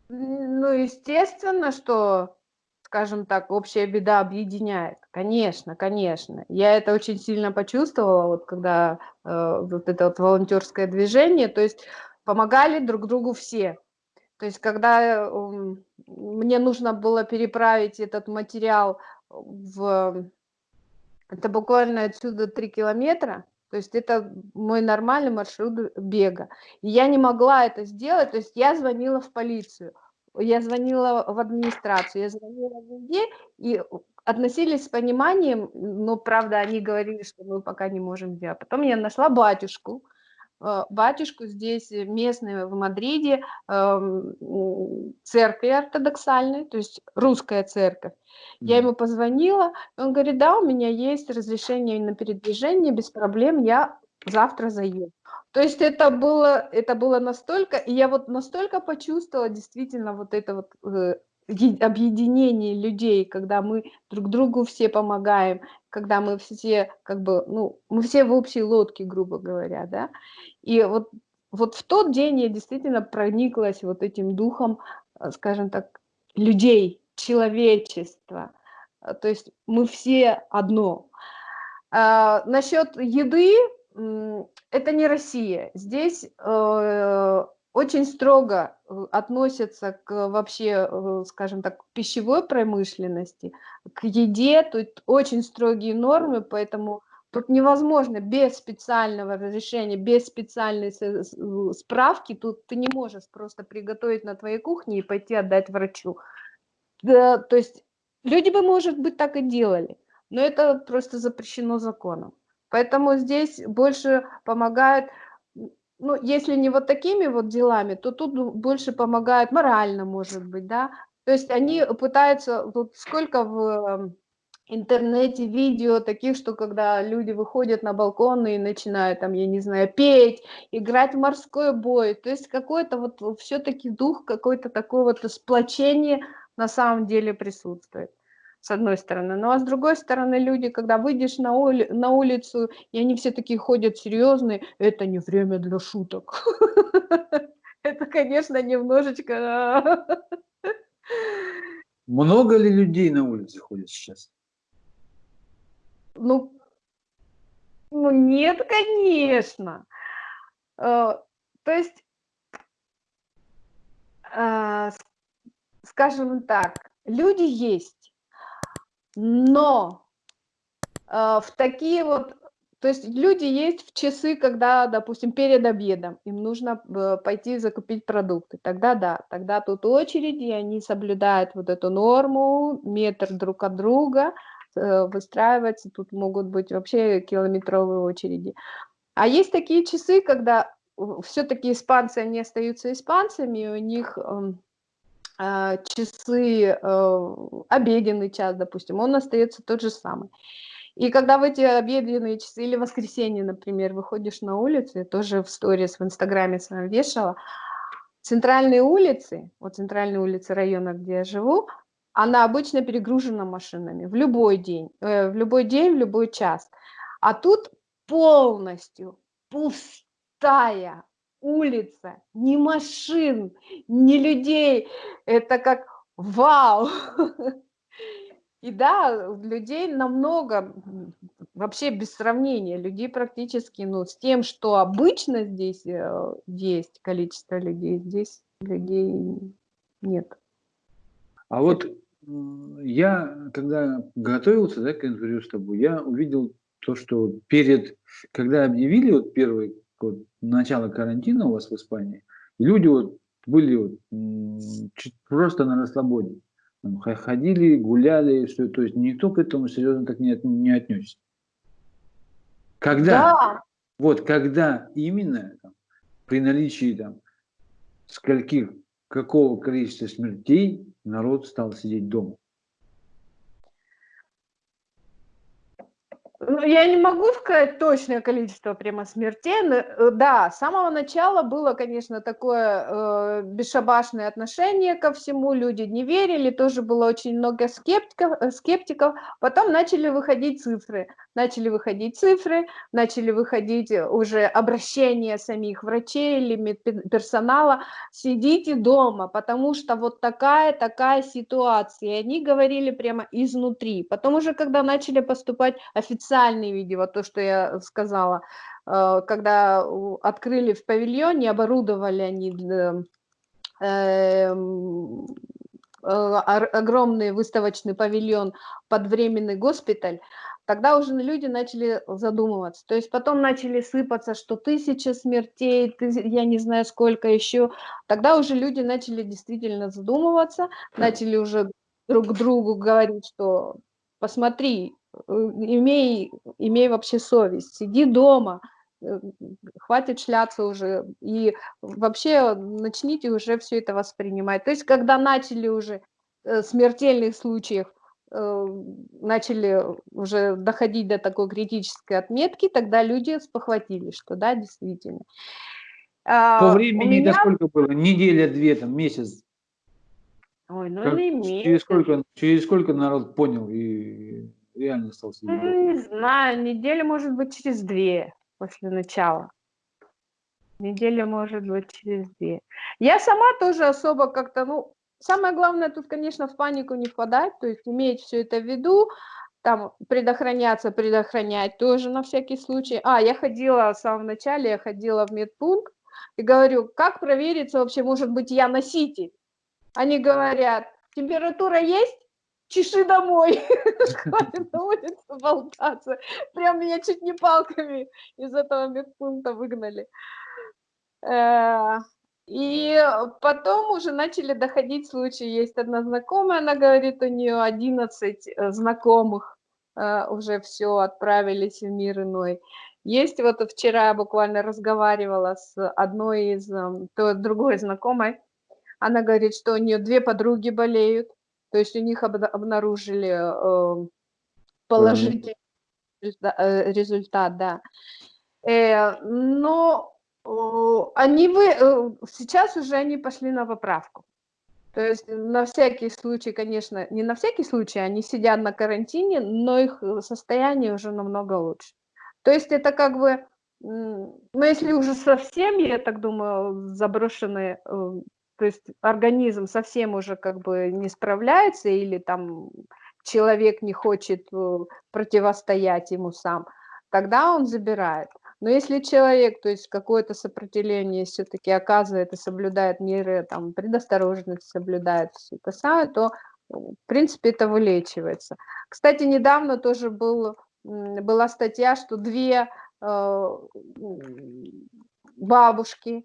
Ну, естественно, что, скажем так, общая беда объединяет. Конечно, конечно. Я это очень сильно почувствовала, вот когда э, вот это вот волонтерское движение, то есть помогали друг другу все. То есть когда э, мне нужно было переправить этот материал в... Это буквально отсюда 3 километра, то есть это мой нормальный маршрут бега. И я не могла это сделать, то есть я звонила в полицию, я звонила в администрацию, я звонила везде, и относились с пониманием, но, правда, они говорили, что мы пока не можем сделать. Потом я нашла батюшку, батюшку здесь местный в Мадриде, эм, церкви ортодоксальной, то есть русская церковь. Я ему позвонила, он говорит, да, у меня есть разрешение на передвижение, без проблем, я завтра заеду. То есть это было, это было настолько, и я вот настолько почувствовала действительно вот это вот э, объединение людей, когда мы друг другу все помогаем, когда мы все как бы, ну, мы все в общей лодке, грубо говоря, да. И вот, вот в тот день я действительно прониклась вот этим духом, э, скажем так, людей, человечества. То есть мы все одно. А, насчет еды, это не Россия. Здесь э, очень строго относятся к вообще, э, скажем так, пищевой промышленности, к еде, тут очень строгие нормы, поэтому тут невозможно без специального разрешения, без специальной справки, тут ты не можешь просто приготовить на твоей кухне и пойти отдать врачу. Да, то есть люди бы, может быть, так и делали, но это просто запрещено законом. Поэтому здесь больше помогает, ну, если не вот такими вот делами, то тут больше помогает морально, может быть, да. То есть они пытаются, вот сколько в интернете видео таких, что когда люди выходят на балконы и начинают там, я не знаю, петь, играть в морской бой, то есть какой-то вот все-таки дух, какой-то такой вот сплочение на самом деле присутствует с одной стороны. Ну а с другой стороны, люди, когда выйдешь на, ули на улицу, и они все такие ходят серьезные, это не время для шуток. Это, конечно, немножечко... Много ли людей на улице ходит сейчас? Ну, Ну, нет, конечно. Э, то есть, э, скажем так, люди есть, но э, в такие вот то есть люди есть в часы, когда, допустим, перед обедом им нужно пойти закупить продукты. Тогда да, тогда тут очереди, они соблюдают вот эту норму, метр друг от друга, выстраиваться, тут могут быть вообще километровые очереди. А есть такие часы, когда все-таки испанцы, они остаются испанцами, у них а, часы, э, обеденный час, допустим, он остается тот же самый. И когда в эти обеденные часы или воскресенье, например, выходишь на улицу, я тоже в сторис в Инстаграме с вами вешала, центральные улицы, вот центральные улицы района, где я живу, она обычно перегружена машинами в любой день, э, в любой день, в любой час. А тут полностью пустая улица, ни машин, ни людей. Это как вау! И да, людей намного, вообще без сравнения, людей практически, ну, с тем, что обычно здесь э, есть, количество людей, здесь людей нет. А вот я, когда готовился да, к интервью с тобой, я увидел то, что перед, когда объявили вот первый вот, начало карантина у вас в Испании, люди вот были вот, просто на расслабоне ходили, гуляли, что, то есть никто к этому серьезно так не, не отнесся. Когда, да. вот когда именно там, при наличии там скольких, какого количества смертей народ стал сидеть дома? Ну, я не могу сказать точное количество прямо смертей, но э, да, с самого начала было, конечно, такое э, бесшабашное отношение ко всему, люди не верили, тоже было очень много скептиков, э, скептиков, потом начали выходить цифры, начали выходить цифры, начали выходить уже обращения самих врачей или медперсонала, сидите дома, потому что вот такая, такая ситуация, и они говорили прямо изнутри, потом уже, когда начали поступать официально официальные видео, то, что я сказала, э, когда открыли в павильоне, оборудовали они эм, э, огромный выставочный павильон под временный госпиталь, тогда уже люди начали задумываться. То есть потом начали сыпаться, что тысяча смертей, я не знаю сколько еще. Тогда уже люди начали действительно задумываться, начали уже друг другу говорить, что посмотри, имей, имей вообще совесть, сиди дома, э, хватит шляться уже, и вообще начните уже все это воспринимать. То есть, когда начали уже э, смертельных случаев, начали уже доходить до такой критической отметки, тогда люди спохватились, что да, действительно. А, По времени меня... это сколько было? Неделя, две, там, месяц? Ой, ну как, не месяц. Через сколько, через сколько народ понял и реально стал сидеть? Ну, не знаю, неделя может быть через две после начала. Неделя может быть через две. Я сама тоже особо как-то, ну, самое главное тут, конечно, в панику не впадать, то есть иметь все это в виду, там предохраняться, предохранять тоже на всякий случай. А, я ходила в самом начале, я ходила в медпункт и говорю, как провериться вообще, может быть, я носитель? Они говорят, температура есть? Чеши домой, на улице болтаться. Прям меня чуть не палками из этого медпункта выгнали. Э, и потом уже начали доходить случаи. Есть одна знакомая, она говорит, у нее 11 э, знакомых э, уже все отправились в мир иной. Есть вот вчера я буквально разговаривала с одной из, то, другой знакомой, она говорит, что у нее две подруги болеют, то есть у них обнаружили э, положительный э, результат, да. Э, но они вы, сейчас уже они пошли на поправку. То есть на всякий случай, конечно, не на всякий случай, они сидят на карантине, но их состояние уже намного лучше. То есть это как бы, ну если уже совсем, я так думаю, заброшенные то есть организм совсем уже как бы не справляется или там человек не хочет э, противостоять ему сам, тогда он забирает. Но если человек, то есть какое-то сопротивление все-таки оказывает и соблюдает меры там, предосторожности, соблюдает все это самое, то, в принципе, это вылечивается. Кстати, недавно тоже был, была статья, что две э, бабушки,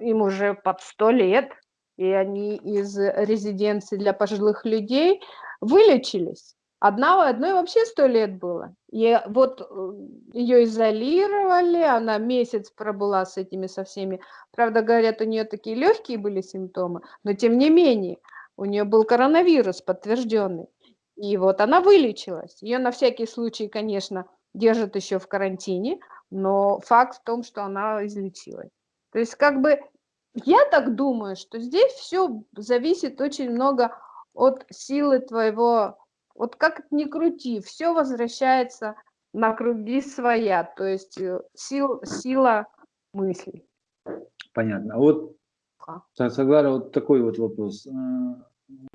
им уже под сто лет, и они из резиденции для пожилых людей вылечились. Одна, одной вообще сто лет было. И вот э, ее изолировали, она месяц пробыла с этими со всеми. Правда, говорят, у нее такие легкие были симптомы, но тем не менее, у нее был коронавирус подтвержденный. И вот она вылечилась. Ее на всякий случай, конечно, держат еще в карантине, но факт в том, что она излечилась. То есть как бы я так думаю, что здесь все зависит очень много от силы твоего вот как ни крути, все возвращается на круги своя, то есть э, сил, сила мыслей. Понятно. А вот, Саглара, вот такой вот вопрос. А,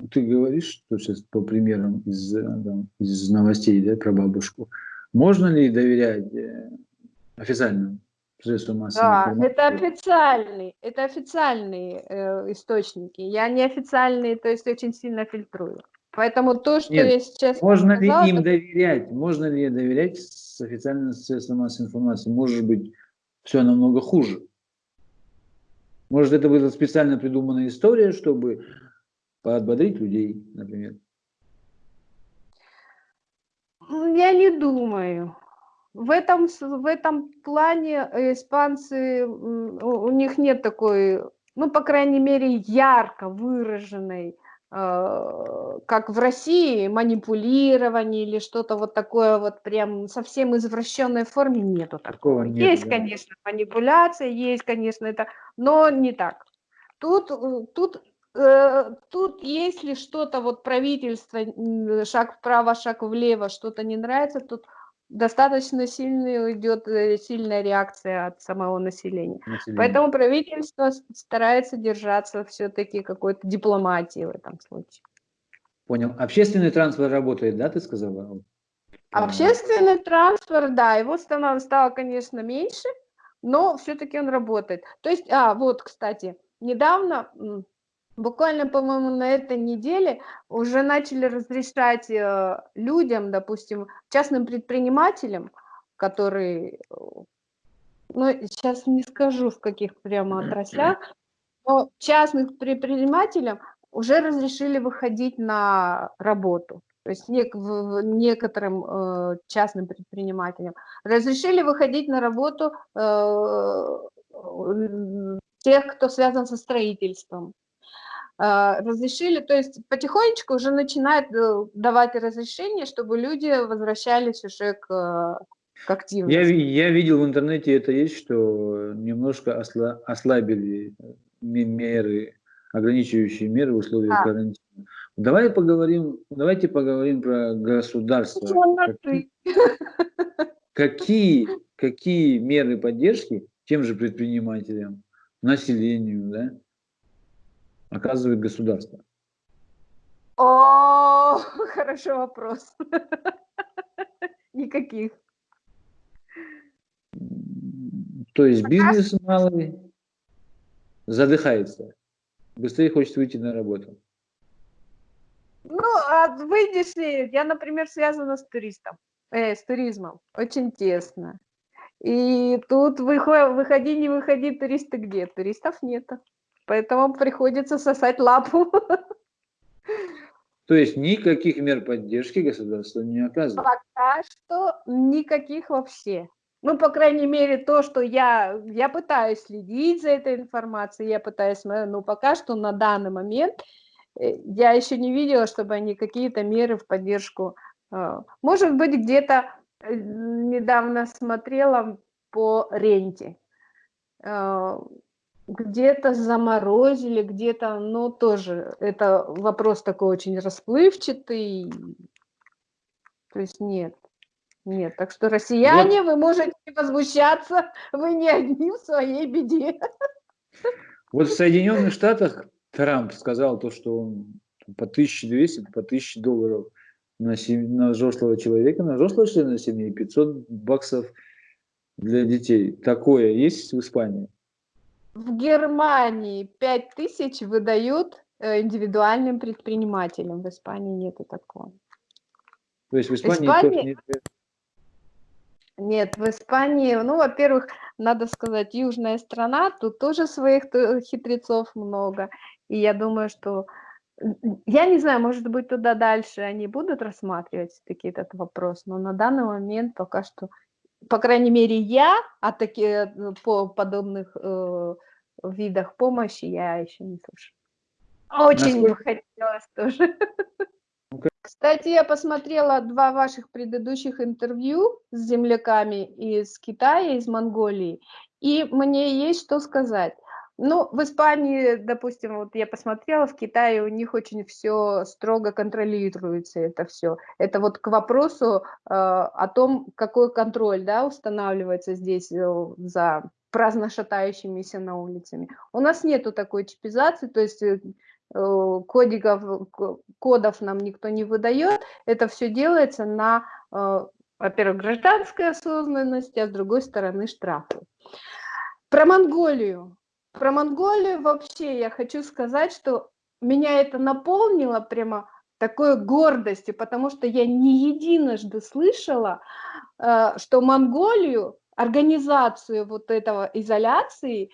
ты говоришь, что сейчас по примерам из, э, там, из новостей да, про бабушку, можно ли доверять э, официальным средствам массовой да, информации? это официальные, это официальные э, источники. Я не официальные, то есть очень сильно фильтрую. Поэтому то, что Нет, я сейчас Можно сказала, ли им это... доверять? Можно ли доверять с официальным средством массовой информации? Может быть, все намного хуже. Может, это была специально придуманная история, чтобы подбодрить людей, например? Я не думаю. В этом, в этом плане испанцы, у них нет такой, ну, по крайней мере, ярко выраженной Э, как в России, манипулирование или что-то вот такое вот прям совсем извращенной форме нету такого. такого нет, есть, да. конечно, манипуляция, есть, конечно, это, но не так. Тут, э, тут, э, тут если что-то вот правительство, шаг вправо, шаг влево, что-то не нравится, тут достаточно сильная идет э, сильная реакция от самого населения. населения. Поэтому правительство старается держаться все-таки какой-то дипломатии в этом случае. Понял. Общественный транспорт работает, да, ты сказала? Общественный транспорт, да, его стало, стало конечно, меньше, но все-таки он работает. То есть, а, вот, кстати, недавно Буквально, по-моему, на этой неделе уже начали разрешать э, людям, допустим, частным предпринимателям, которые, э, ну, сейчас не скажу, в каких прямо отраслях, но частных предпринимателям уже разрешили выходить на работу. То есть нек некоторым э, частным предпринимателям разрешили выходить на работу э, тех, кто связан со строительством. А, разрешили, то есть потихонечку уже начинают э, давать разрешение, чтобы люди возвращались уже к, к активности. Я, я видел в интернете это есть, что немножко осла, ослабили меры, ограничивающие меры в условиях а. карантина. Давай поговорим, давайте поговорим про государство. Какие, какие, какие меры поддержки тем же предпринимателям, населению, да, оказывает государство? О, хороший вопрос. Никаких. То есть бизнес малый задыхается, быстрее хочет выйти на работу. Ну, а выйдешь ли, я, например, связана с туристом, э, с туризмом, очень тесно. И тут выходи, не выходи, туристы где? Туристов нету поэтому приходится сосать лапу. То есть никаких мер поддержки государство не оказывает? Пока что никаких вообще. Ну, по крайней мере, то, что я, я пытаюсь следить за этой информацией, я пытаюсь, ну, пока что на данный момент э, я еще не видела, чтобы они какие-то меры в поддержку. Э, может быть, где-то э, недавно смотрела по ренте где-то заморозили, где-то, ну, тоже, это вопрос такой очень расплывчатый, то есть нет, нет, так что россияне, вот. вы можете возмущаться, вы не одни в своей беде. Вот в Соединенных Штатах Трамп сказал то, что он по 1200, по 1000 долларов на, сем... на взрослого человека, на взрослого члена семьи, 500 баксов для детей. Такое есть в Испании? В Германии 5000 выдают э, индивидуальным предпринимателям. В Испании нету такого. То есть в Испании, Испании... нет нет, в Испании, ну, во-первых, надо сказать, южная страна, тут тоже своих хитрецов много. И я думаю, что, я не знаю, может быть, туда дальше они будут рассматривать таки этот вопрос, но на данный момент пока что, по крайней мере, я о таких, э, по подобных э, видах помощи я еще не слышала. Очень Насколько... бы хотелось тоже. Кстати, я посмотрела два ваших предыдущих интервью с земляками из Китая, из Монголии, и мне есть что сказать. Ну, в Испании, допустим, вот я посмотрела, в Китае у них очень все строго контролируется, это все. Это вот к вопросу э, о том, какой контроль, да, устанавливается здесь э, за праздно шатающимися на улицами. У нас нету такой чипизации, то есть э, Э, кодиков, кодов нам никто не выдает. Это все делается на, э, во-первых, гражданской осознанности, а с другой стороны штрафы. Про Монголию. Про Монголию вообще я хочу сказать, что меня это наполнило прямо такой гордостью, потому что я не единожды слышала, э, что Монголию организацию вот этого изоляции э,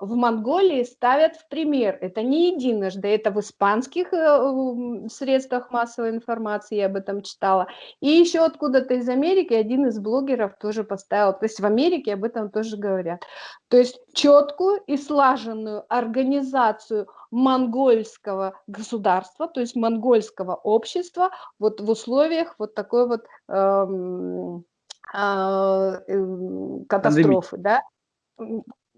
в Монголии ставят в пример. Это не единожды, это в испанских э, средствах массовой информации, я об этом читала. И еще откуда-то из Америки один из блогеров тоже поставил, то есть в Америке об этом тоже говорят. То есть четкую и слаженную организацию монгольского государства, то есть монгольского общества вот в условиях вот такой вот эм, а, эм, катастрофы, да,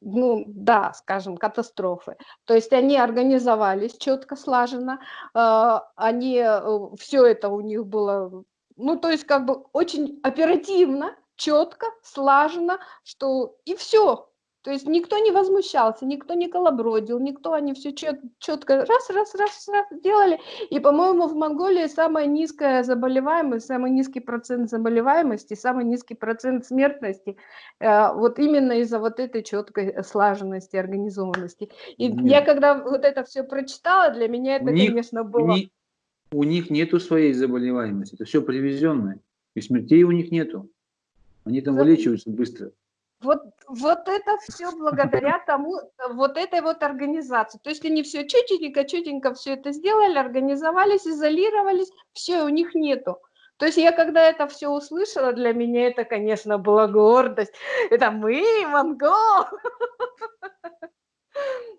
ну да, скажем, катастрофы. То есть они организовались четко, слаженно, а, они, э, все это у них было, ну то есть как бы очень оперативно, четко, слаженно, что и все, то есть никто не возмущался, никто не колобродил, никто, они все чет, четко раз, раз, раз, раз делали. И, по-моему, в Монголии самая низкая заболеваемость, самый низкий процент заболеваемости, самый низкий процент смертности, э, вот именно из-за вот этой четкой слаженности, организованности. И Нет. я когда вот это все прочитала, для меня это, у конечно, них, было... Не, у них нету своей заболеваемости, это все привезенное, и смертей у них нету. Они там вылечиваются быстро. Вот, вот это все благодаря тому, вот этой вот организации. То есть они все чутенько, чутенько все это сделали, организовались, изолировались, все, у них нету. То есть я когда это все услышала, для меня это, конечно, была гордость. Это мы, монгол.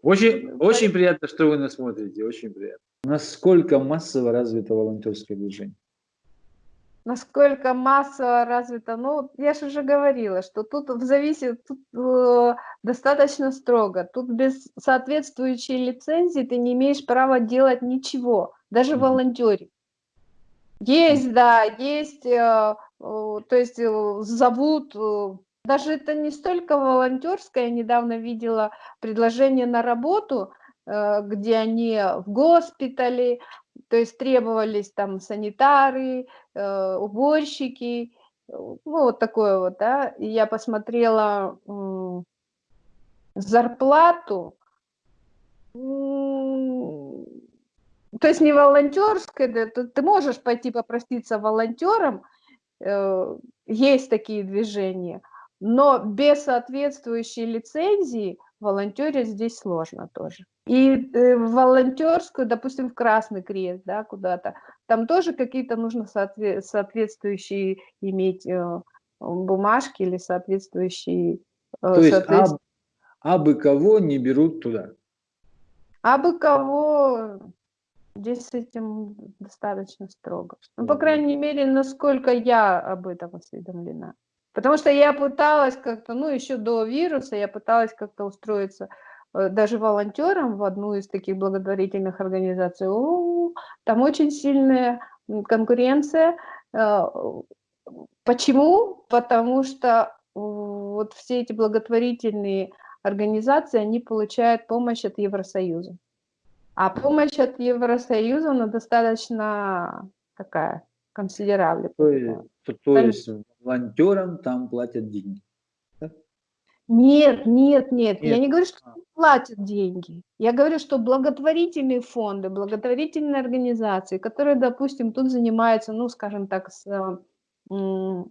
Очень, очень приятно, что вы нас смотрите, очень приятно. Насколько массово развито волонтерское движение? Насколько массово развито, ну, я же уже говорила, что тут в зависит, тут э, достаточно строго, тут без соответствующей лицензии ты не имеешь права делать ничего, даже mm -hmm. волонтерить. Есть, да, есть, э, э, то есть э, зовут, э, даже это не столько волонтерское, я недавно видела предложение на работу, где они в госпитале, то есть требовались там санитары, э, уборщики, ну, вот такое вот, да. И я посмотрела э, зарплату, то есть не волонтерская, да, ты, ты можешь пойти попроситься волонтером, э, есть такие движения, но без соответствующей лицензии волонтерить здесь сложно тоже. И э, в волонтерскую, допустим, в Красный Крест, да, куда-то, там тоже какие-то нужно соотве соответствующие иметь э, бумажки или соответствующие... Э, То есть соответствующие... а, абы кого не берут туда? Абы кого здесь с этим достаточно строго. Ну, по крайней мере, насколько я об этом осведомлена. Потому что я пыталась как-то, ну, еще до вируса, я пыталась как-то устроиться э, даже волонтером в одну из таких благотворительных организаций. О, там очень сильная конкуренция. Э, почему? Потому что вот все эти благотворительные организации, они получают помощь от Евросоюза. А помощь от Евросоюза, она достаточно такая консидерабли. То то, то есть волонтерам там платят деньги? Нет, нет, нет, я Нет. не говорю, что А. платят деньги. Я говорю, что благотворительные фонды, благотворительные организации, которые, допустим, тут занимаются, ну, скажем так, с, э, э,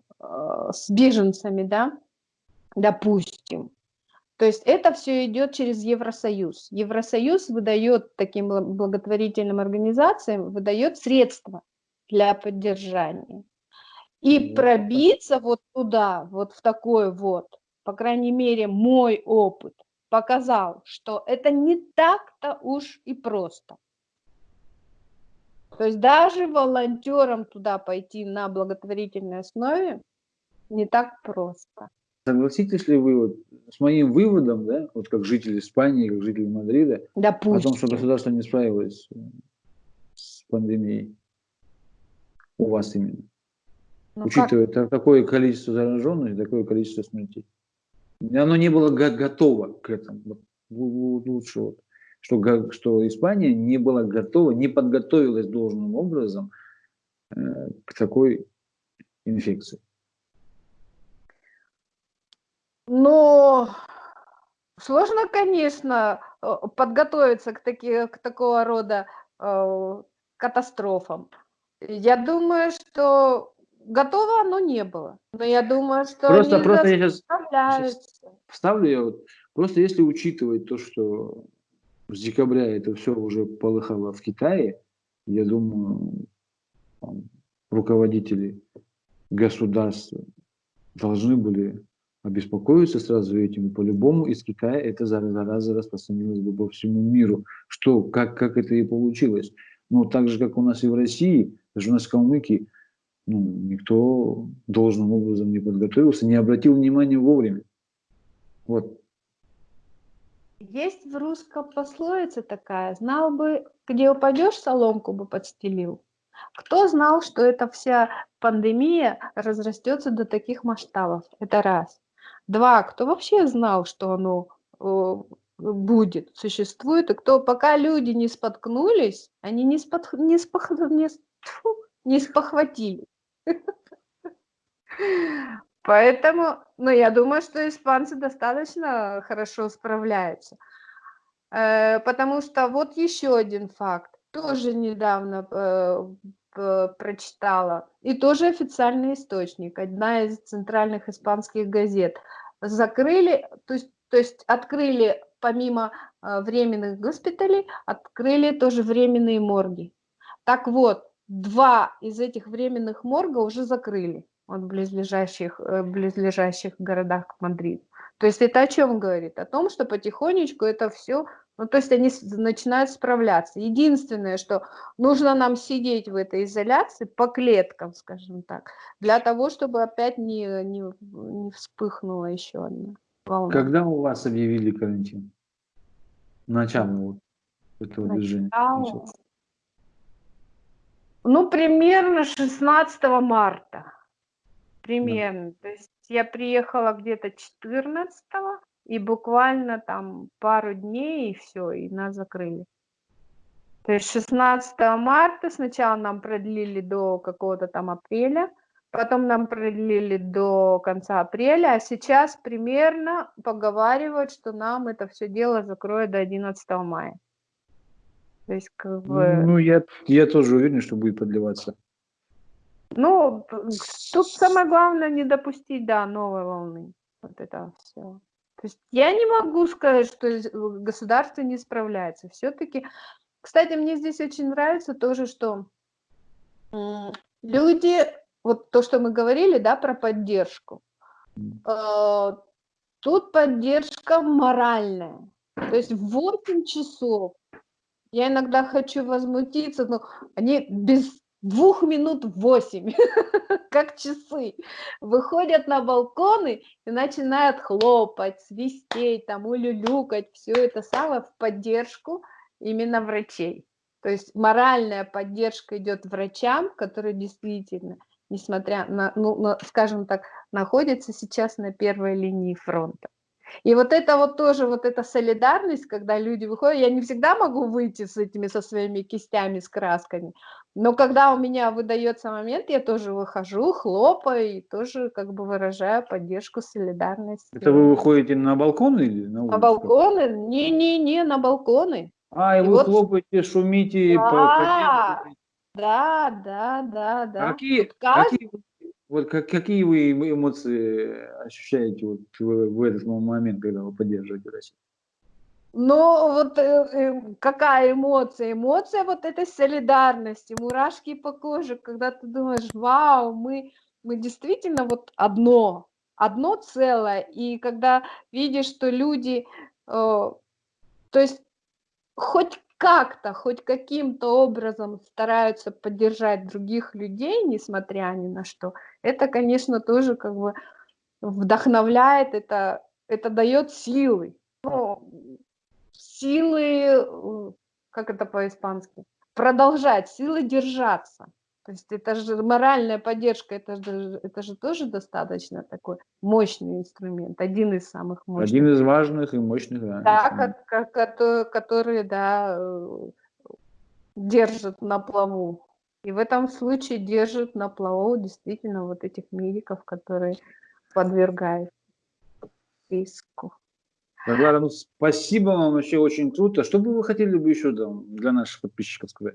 с беженцами, да, допустим. То есть это все идет через Евросоюз. Евросоюз выдает таким бла- благотворительным организациям, выдает средства для поддержания. И Ну, пробиться вот туда, вот в такой вот, по крайней мере, мой опыт показал, что это не так-то уж и просто. То есть даже волонтерам туда пойти на благотворительной основе не так просто. Согласитесь ли вы вот с моим выводом, да, вот как житель Испании, как житель Мадрида, о том, что Допустим. государство не справилось э, с пандемией у вас именно, Ну как? учитывая та- такое количество зараженных и такое количество смертей. Оно не было го- готово к этому. Вот лу- лу- лучше вот, что, что Испания не была готова, не подготовилась должным образом э, к такой инфекции. Но сложно, конечно, э, подготовиться к, таки, к такого рода э, катастрофам. Я думаю, что готово оно не было. Но я думаю, что Просто, они просто я сейчас справляются. Вставлю я вот, просто если учитывать то, что с декабря это все уже полыхало в Китае, я думаю, там, руководители государств должны были обеспокоиться сразу этим. И по-любому из Китая эта зараза, зараза распространилась бы по всему миру. Что, как, как это и получилось. Ну, так же, как у нас и в России, даже у нас в Калмыкии, ну, никто должным образом не подготовился, не обратил внимания вовремя. Вот. Есть в русском пословица такая, знал бы, где упадешь, соломку бы подстелил. Кто знал, что эта вся пандемия разрастется до таких масштабов? Это раз. Два, кто вообще знал, что оно э, будет, существует, и кто, пока люди не споткнулись, они не, спот, не, спох, не, тьфу, не спохватили. Поэтому, ну, я думаю, что испанцы достаточно хорошо справляются. Э, Потому что вот еще один факт, тоже недавно э, прочитала, и тоже официальный источник, одна из центральных испанских газет. Закрыли, то есть, то есть открыли помимо э, временных госпиталей, открыли тоже временные морги. Так вот, два из этих временных морга уже закрыли вот в близлежащих, э, близлежащих городах к Мадриду. То есть это о чем говорит? О том, что потихонечку это все, ну то есть они начинают справляться. Единственное, что нужно нам сидеть в этой изоляции по клеткам, скажем так, для того, чтобы опять не, не, не вспыхнула еще одна волна. Когда у вас объявили карантин? Начало вот этого движения. Начало. Ну, примерно 16 марта. Примерно. То есть я приехала где-то 14 и буквально там пару дней, и все, и нас закрыли. То есть 16 марта сначала нам продлили до какого-то там апреля, потом нам продлили до конца апреля, а сейчас примерно поговаривают, что нам это все дело закроют до 11 мая. То есть как бы... Ну, я, я тоже уверен, что будет продлеваться. Ну, тут самое главное не допустить, да, новой волны. Вот это все. То есть я не могу сказать, что государство не справляется. Все-таки, кстати, мне здесь очень нравится тоже, что люди, вот то, что мы говорили, да, про поддержку. э, Тут поддержка моральная. То есть в 8 часов я иногда хочу возмутиться, но они без двух минут восемь, как часы, выходят на балконы и начинают хлопать, свистеть, там, улюлюкать, все это самое в поддержку именно врачей. То есть моральная поддержка идет врачам, которые действительно, несмотря на, ну, на, скажем так, находятся сейчас на первой линии фронта. И вот это вот тоже, вот эта солидарность, когда люди выходят, я не всегда могу выйти с этими, со своими кистями, с красками, но когда у меня выдается момент, я тоже выхожу, хлопаю и тоже как бы выражаю поддержку, солидарность. Это вы выходите на балкон или на улицу? На балконы? Не-не-не, на балконы. А, и, и вы вот... хлопаете, шумите. Да, по, да, да, да, да. А какие, вот каждый... какие, вот как, какие вы эмоции ощущаете вот в, в этот момент, когда вы поддерживаете Россию? Ну, вот э, э, какая эмоция? Эмоция вот этой солидарности, мурашки по коже, когда ты думаешь, вау, мы, мы действительно вот одно, одно целое. И когда видишь, что люди, э, то есть хоть как-то, хоть каким-то образом стараются поддержать других людей, несмотря ни на что, это, конечно, тоже как бы вдохновляет, это, это дает силы. Ну, силы, как это по-испански, продолжать, силы держаться. То есть это же моральная поддержка, это же, это же тоже достаточно такой мощный инструмент, один из самых мощных. Один из важных и мощных, да. Да, как, как, которые, да, э, держат на плаву. И в этом случае держат на плаву действительно вот этих медиков, которые подвергают риску. Варвара, ну спасибо вам, вообще очень круто. Что бы вы хотели бы еще там, для наших подписчиков сказать?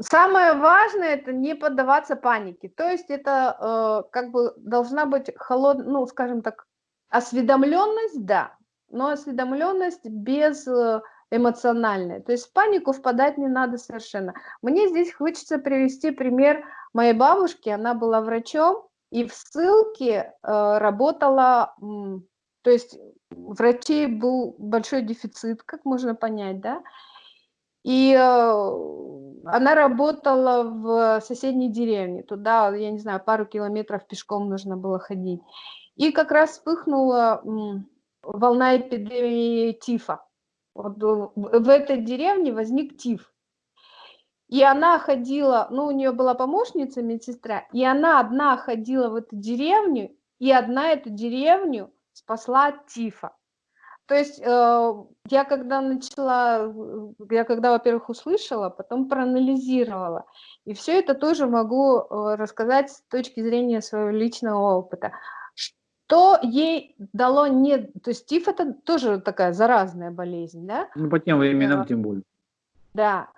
Самое важное это не поддаваться панике. То есть это э, как бы должна быть холод, ну, скажем так, осведомленность, да, но осведомленность без э, эмоциональной. То есть в панику впадать не надо совершенно. Мне здесь хочется привести пример моей бабушки. Она была врачом и в ссылке э, работала, то есть врачей был большой дефицит, как можно понять, да, и э, она работала в соседней деревне. Туда, я не знаю, пару километров пешком нужно было ходить. И как раз вспыхнула волна эпидемии тифа. Вот в этой деревне возник тиф. И она ходила, ну, у нее была помощница, медсестра, и она одна ходила в эту деревню, и одна эту деревню спасла от тифа. То есть э, я когда начала, э, я когда, во-первых, услышала, потом проанализировала. И все это тоже могу э, рассказать с точки зрения своего личного опыта. Что ей дало не... То есть ТИФ это тоже такая заразная болезнь, да? Ну, по тем временам тем более. Да.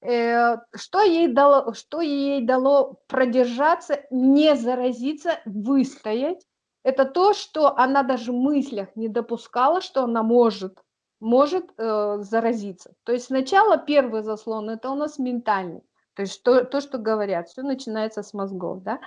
Что ей дало, что ей дало продержаться, не заразиться, выстоять, это то, что она даже в мыслях не допускала, что она может, может э, заразиться. То есть сначала первый заслон – это у нас ментальный, то есть то, то что говорят, все начинается с мозгов. Да?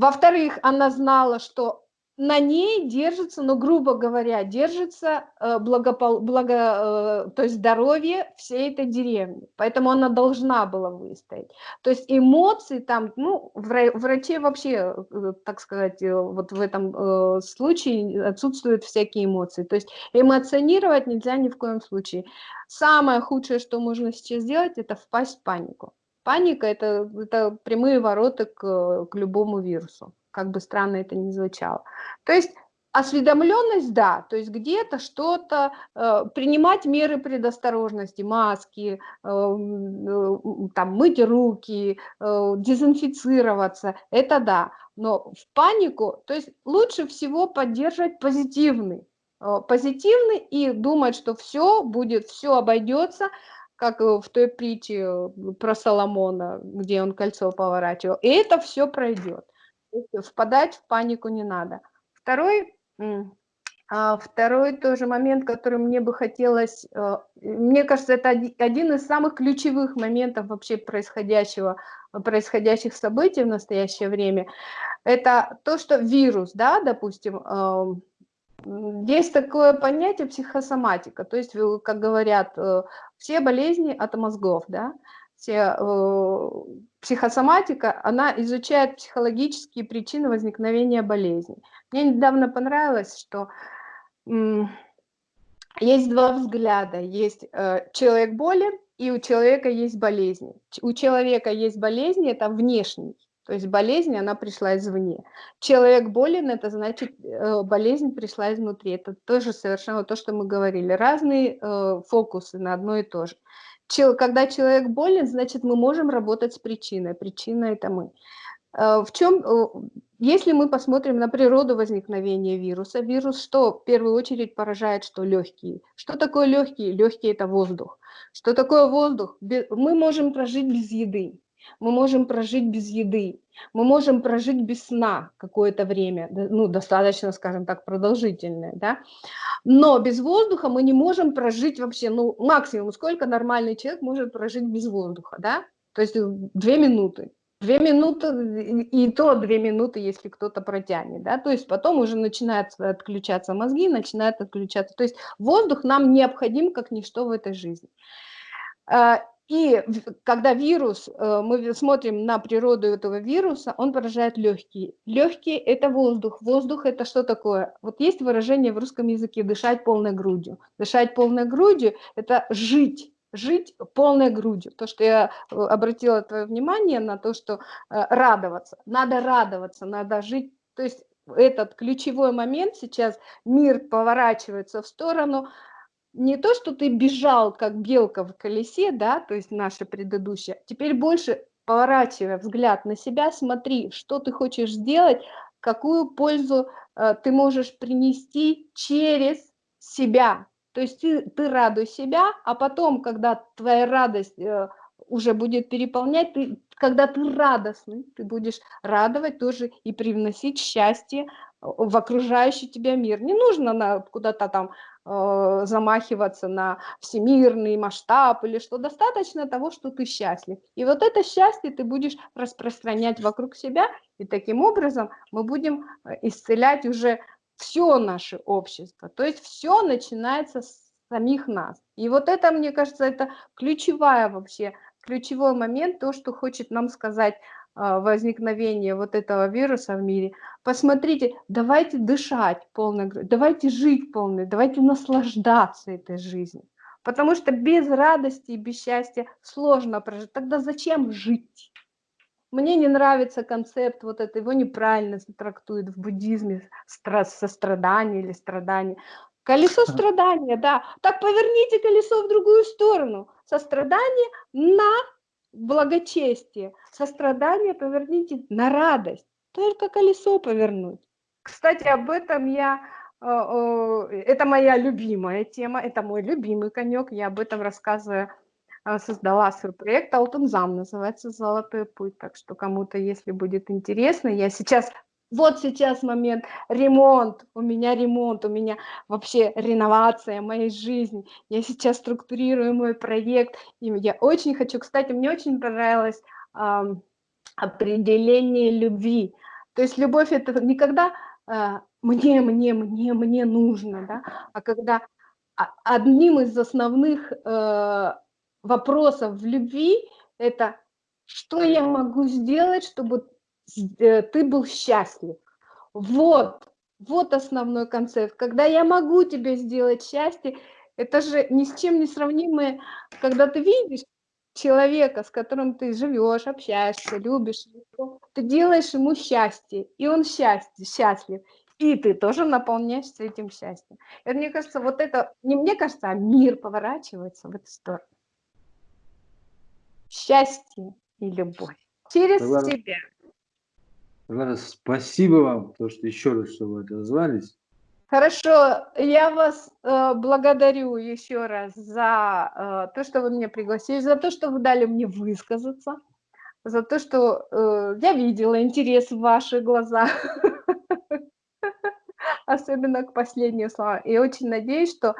Во-вторых, она знала, что на ней держится, ну, грубо говоря, держится э, благопол... благо, э, то есть здоровье всей этой деревни. Поэтому она должна была выстоять. То есть эмоции там, ну, врачи вообще, э, так сказать, вот в этом случае отсутствуют всякие эмоции. То есть эмоционировать нельзя ни в коем случае. Самое худшее, что можно сейчас сделать, это впасть в панику. Паника это, – это прямые ворота к, к любому вирусу как бы странно это ни звучало. То есть осведомленность, да, то есть где-то что-то, э, принимать меры предосторожности, маски, э, э, там, мыть руки, э, дезинфицироваться, это да, но в панику, то есть лучше всего поддерживать позитивный, э, позитивный и думать, что все будет, все обойдется, как в той притче э, про Соломона, где он кольцо поворачивал, и это все пройдет впадать в панику не надо. Второй, а, второй тоже момент, который мне бы хотелось, э, мне кажется, это один из самых ключевых моментов вообще происходящего, происходящих событий в настоящее время, это то, что вирус, да, допустим, есть такое понятие психосоматика, то есть, как говорят, э, все болезни от мозгов, да, все, э, психосоматика, она изучает психологические причины возникновения болезни. Мне недавно понравилось, что есть два взгляда. Есть э, человек болен, и у человека есть болезни. У человека есть болезни, это внешний, То есть болезнь, она пришла извне. Человек болен, это значит, э, болезнь пришла изнутри. Это тоже совершенно то, что мы говорили. Разные э, фокусы на одно и то же. Когда человек болен, значит, мы можем работать с причиной. Причина – это мы. Э, в чем, если мы посмотрим на природу возникновения вируса, вирус что в первую очередь поражает, что легкие. Что такое легкие? Легкие – это воздух. Что такое воздух? Мы можем прожить без еды, мы можем прожить без еды, мы можем прожить без сна какое-то время, ну, достаточно, скажем так, продолжительное, да, но без воздуха мы не можем прожить вообще, ну, максимум, сколько нормальный человек может прожить без воздуха, да, то есть две минуты, Две минуты, и то две минуты, если кто-то протянет, да, то есть потом уже начинают отключаться мозги, начинают отключаться, то есть воздух нам необходим как ничто в этой жизни. И когда вирус, э, мы смотрим на природу этого вируса, он поражает легкие. Легкие – это воздух. Воздух – это что такое? Вот есть выражение в русском языке «дышать полной грудью». Дышать полной грудью – это жить жить полной грудью. То, что я э, обратила твое внимание на то, что э, радоваться. Надо радоваться, надо жить. То есть этот ключевой момент сейчас, мир поворачивается в сторону, не то, что ты бежал, как белка в колесе, да, то есть наше предыдущее, теперь больше поворачивая взгляд на себя, смотри, что ты хочешь сделать, какую пользу э, ты можешь принести через себя, то есть ты, ты радуй себя, а потом, когда твоя радость э, уже будет переполнять, ты, когда ты радостный, ты будешь радовать тоже и привносить счастье в окружающий тебя мир. Не нужно куда-то там э, замахиваться на всемирный масштаб или что, достаточно того, что ты счастлив. И вот это счастье ты будешь распространять вокруг себя, и таким образом мы будем э, исцелять уже все наше общество. То есть все начинается с самих нас. И вот это, мне кажется, это ключевая вообще, ключевой момент, то, что хочет нам сказать а, возникновение вот этого вируса в мире. Посмотрите, давайте дышать полной давайте жить полной, давайте наслаждаться этой жизнью. Потому что без радости и без счастья сложно прожить. Тогда зачем жить? Мне не нравится концепт вот это, его неправильно трактуют в буддизме, сострадание или страдание. Колесо страдания, да. Так поверните колесо в другую сторону. Сострадание на благочестие. Сострадание поверните на радость. Только колесо повернуть. Кстати, об этом я... Э, э, это моя любимая тема, это мой любимый конек. Я об этом рассказываю а, создала свой проект Алтунзам, называется «Золотой путь». Так что кому-то, если будет интересно, я сейчас, вот сейчас момент, ремонт, у меня ремонт, у меня вообще реновация моей жизни. Я сейчас структурирую мой проект, и я очень хочу, кстати, мне очень понравилось э, определение любви. То есть любовь это никогда э, мне, мне, мне, мне нужно, да, а когда одним из основных э, вопросов в любви – это что я могу сделать, чтобы ты был счастлив. Вот, вот основной концепт. Когда я могу тебе сделать счастье, это же ни с чем не сравнимое, когда ты видишь человека, с которым ты живешь, общаешься, любишь, ты делаешь ему счастье, и он счастье, счастлив, и ты тоже наполняешься этим счастьем. И мне кажется, вот это, не мне кажется, а мир поворачивается в эту сторону счастье и любовь через Согласна. тебя. Согласна. Спасибо вам, то, что еще раз, что вы отозвались. Хорошо, я вас э, благодарю еще раз за э, то, что вы меня пригласили, за то, что вы дали мне высказаться, за то, что э, я видела интерес в ваших глазах, особенно к последним словам. И очень надеюсь, что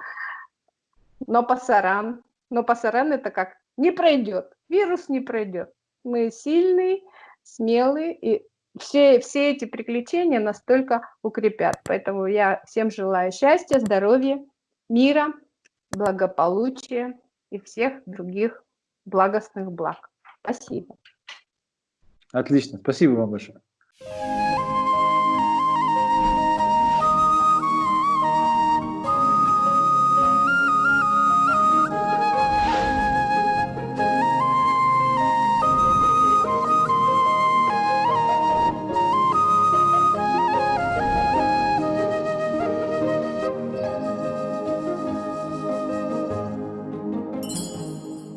но пасаран, но пасаран это как не пройдет, вирус не пройдет. Мы сильные, смелые, и все, все эти приключения настолько укрепят. Поэтому я всем желаю счастья, здоровья, мира, благополучия и всех других благостных благ. Спасибо. Отлично. Спасибо вам большое.